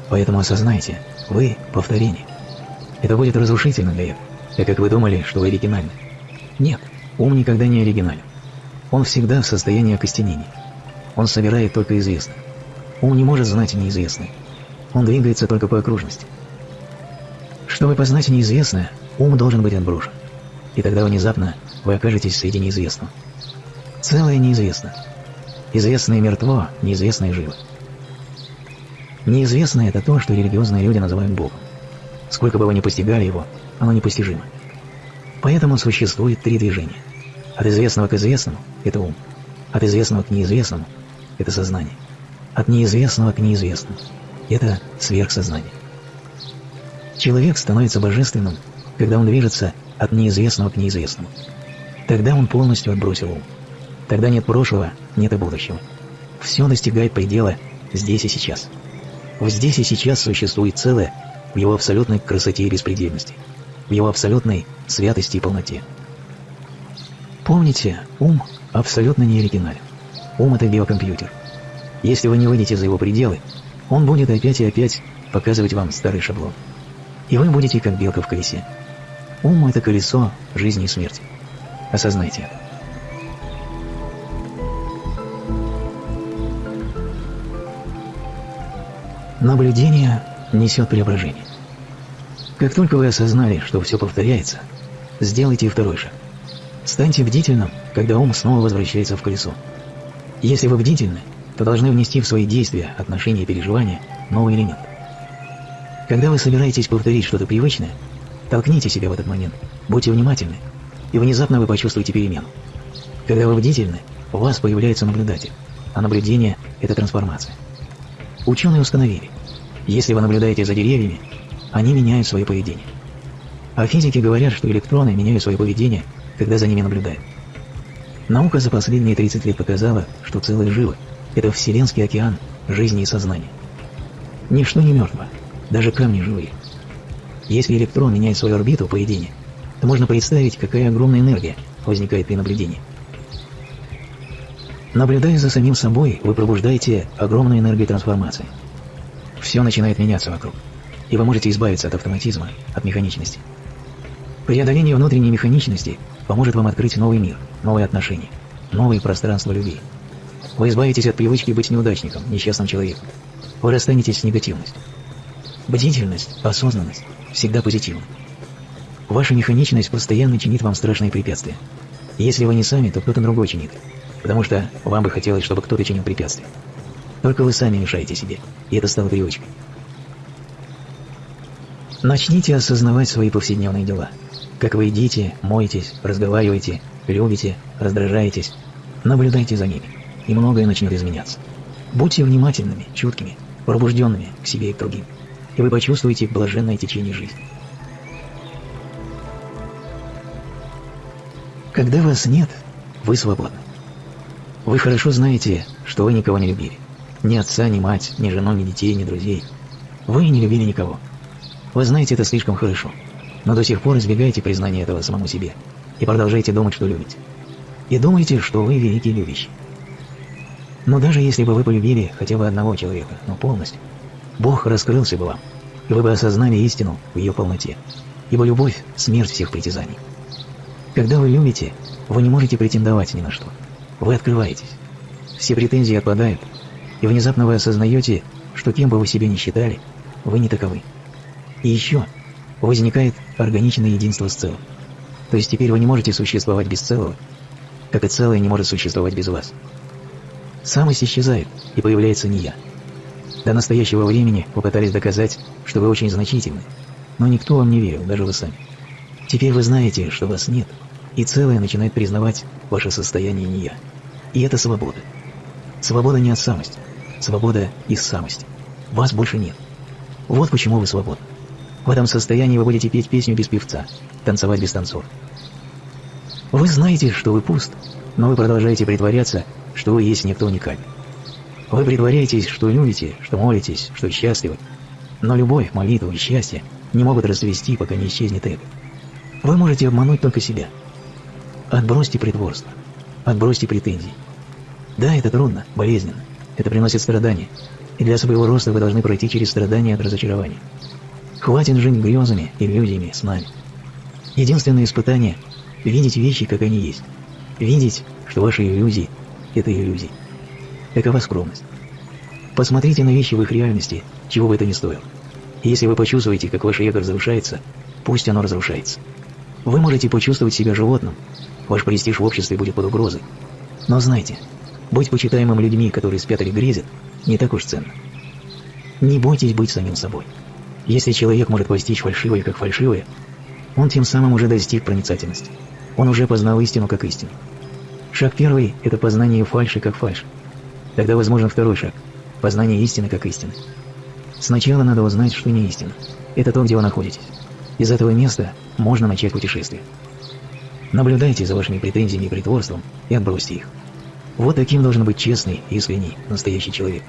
Поэтому осознайте, вы – повторение. Это будет разрушительно для этого, так как вы думали, что вы оригинальны. Нет, ум никогда не оригинален. Он всегда в состоянии окостенения. Он собирает только известное. Ум не может знать неизвестное. Он двигается только по окружности. Чтобы познать неизвестное, ум должен быть отброшен. И тогда внезапно вы окажетесь среди неизвестного. Целое неизвестно. Известное мертво, неизвестное живо. Неизвестное – это то, что религиозные люди называют Богом. Сколько бы вы ни постигали его, оно непостижимо. Поэтому существует три движения. От известного к известному – это ум. От известного к неизвестному – это сознание. От неизвестного к неизвестному – это сверхсознание. Человек становится божественным, когда он движется от неизвестного к неизвестному. Тогда он полностью отбросил ум. Тогда нет прошлого, нет и будущего. Все достигает предела здесь и сейчас. В здесь и сейчас существует целое в его абсолютной красоте и беспредельности, в его абсолютной святости и полноте. Помните, ум абсолютно не оригинален. Ум – это биокомпьютер. Если вы не выйдете за его пределы, он будет опять и опять показывать вам старый шаблон. И вы будете как белка в колесе. Ум – это колесо жизни и смерти. Осознайте это. Наблюдение несет преображение. Как только вы осознали, что все повторяется, сделайте второй шаг. Станьте бдительным, когда ум снова возвращается в колесо. Если вы бдительны, то должны внести в свои действия, отношения и переживания новый элемент. Когда вы собираетесь повторить что-то привычное, толкните себя в этот момент, будьте внимательны, и внезапно вы почувствуете перемену. Когда вы бдительны, у вас появляется наблюдатель, а наблюдение – это трансформация. Ученые установили, если вы наблюдаете за деревьями, они меняют свое поведение. А физики говорят, что электроны меняют свое поведение, когда за ними наблюдают. Наука за последние 30 лет показала, что целое живо – это вселенский океан жизни и сознания. Ничто не мертво, даже камни живые. Если электрон меняет свою орбиту поведения, то можно представить, какая огромная энергия возникает при наблюдении. Наблюдая за самим собой, вы пробуждаете огромную энергию трансформации. Все начинает меняться вокруг, и вы можете избавиться от автоматизма, от механичности. Преодоление внутренней механичности поможет вам открыть новый мир, новые отношения, новые пространства любви. Вы избавитесь от привычки быть неудачником, несчастным человеком. Вы расстанетесь с негативностью. Бдительность, осознанность всегда позитивна. Ваша механичность постоянно чинит вам страшные препятствия. Если вы не сами, то кто-то другой чинит, потому что вам бы хотелось, чтобы кто-то чинил препятствия. Только вы сами мешаете себе, и это стало привычкой. Начните осознавать свои повседневные дела. Как вы едите, моетесь, разговариваете, любите, раздражаетесь. Наблюдайте за ними, и многое начнет изменяться. Будьте внимательными, чуткими, пробужденными к себе и к другим и вы почувствуете блаженное течение жизни. Когда вас нет, вы свободны. Вы хорошо знаете, что вы никого не любили. Ни отца, ни мать, ни жену, ни детей, ни друзей. Вы не любили никого. Вы знаете это слишком хорошо, но до сих пор избегаете признания этого самому себе и продолжаете думать, что любите. И думаете, что вы великий любящий. Но даже если бы вы полюбили хотя бы одного человека, но полностью, Бог раскрылся бы вам, и вы бы осознали истину в ее полноте, ибо любовь – смерть всех притязаний. Когда вы любите, вы не можете претендовать ни на что. Вы открываетесь. Все претензии отпадают, и внезапно вы осознаете, что кем бы вы себя ни считали, вы не таковы. И еще возникает органичное единство с целым. То есть теперь вы не можете существовать без целого, как и целое не может существовать без вас. Самость исчезает, и появляется не я – до настоящего времени попытались доказать, что вы очень значительны, но никто вам не верил, даже вы сами. Теперь вы знаете, что вас нет, и целое начинает признавать ваше состояние не я. И это свобода. Свобода не от самости, свобода из самости. Вас больше нет. Вот почему вы свободны. В этом состоянии вы будете петь песню без певца, танцевать без танцов. Вы знаете, что вы пуст, но вы продолжаете притворяться, что вы есть некто уникальный. Вы притворяетесь, что любите, что молитесь, что счастливы. Но любовь, молитва и счастье не могут расцвести, пока не исчезнет эго. Вы можете обмануть только себя. Отбросьте притворство. Отбросьте претензии. Да, это трудно, болезненно. Это приносит страдания. И для своего роста вы должны пройти через страдания от разочарования. Хватит жить грезами, иллюзиями, снами. Единственное испытание – видеть вещи, как они есть. Видеть, что ваши иллюзии – это иллюзии. Какова скромность? Посмотрите на вещи в их реальности, чего бы это ни стоило. Если вы почувствуете, как ваше эго разрушается, пусть оно разрушается. Вы можете почувствовать себя животным, ваш престиж в обществе будет под угрозой. Но знайте, быть почитаемым людьми, которые спят или грезят, не так уж ценно. Не бойтесь быть самим собой. Если человек может постичь фальшивое как фальшивое, он тем самым уже достиг проницательности. Он уже познал истину как истину. Шаг первый – это познание фальши как фальши. Тогда возможен второй шаг – познание истины как истины. Сначала надо узнать, что не истина. Это то, где вы находитесь. Из этого места можно начать путешествие. Наблюдайте за вашими претензиями и притворством и отбросьте их. Вот таким должен быть честный, искренний, настоящий человек.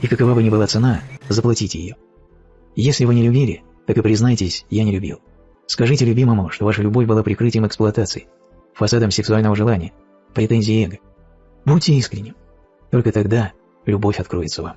И какова бы ни была цена, заплатите ее. Если вы не любили, так и признайтесь, я не любил. Скажите любимому, что ваша любовь была прикрытием эксплуатации, фасадом сексуального желания, претензий эго. Будьте искренним. Только тогда любовь откроется вам.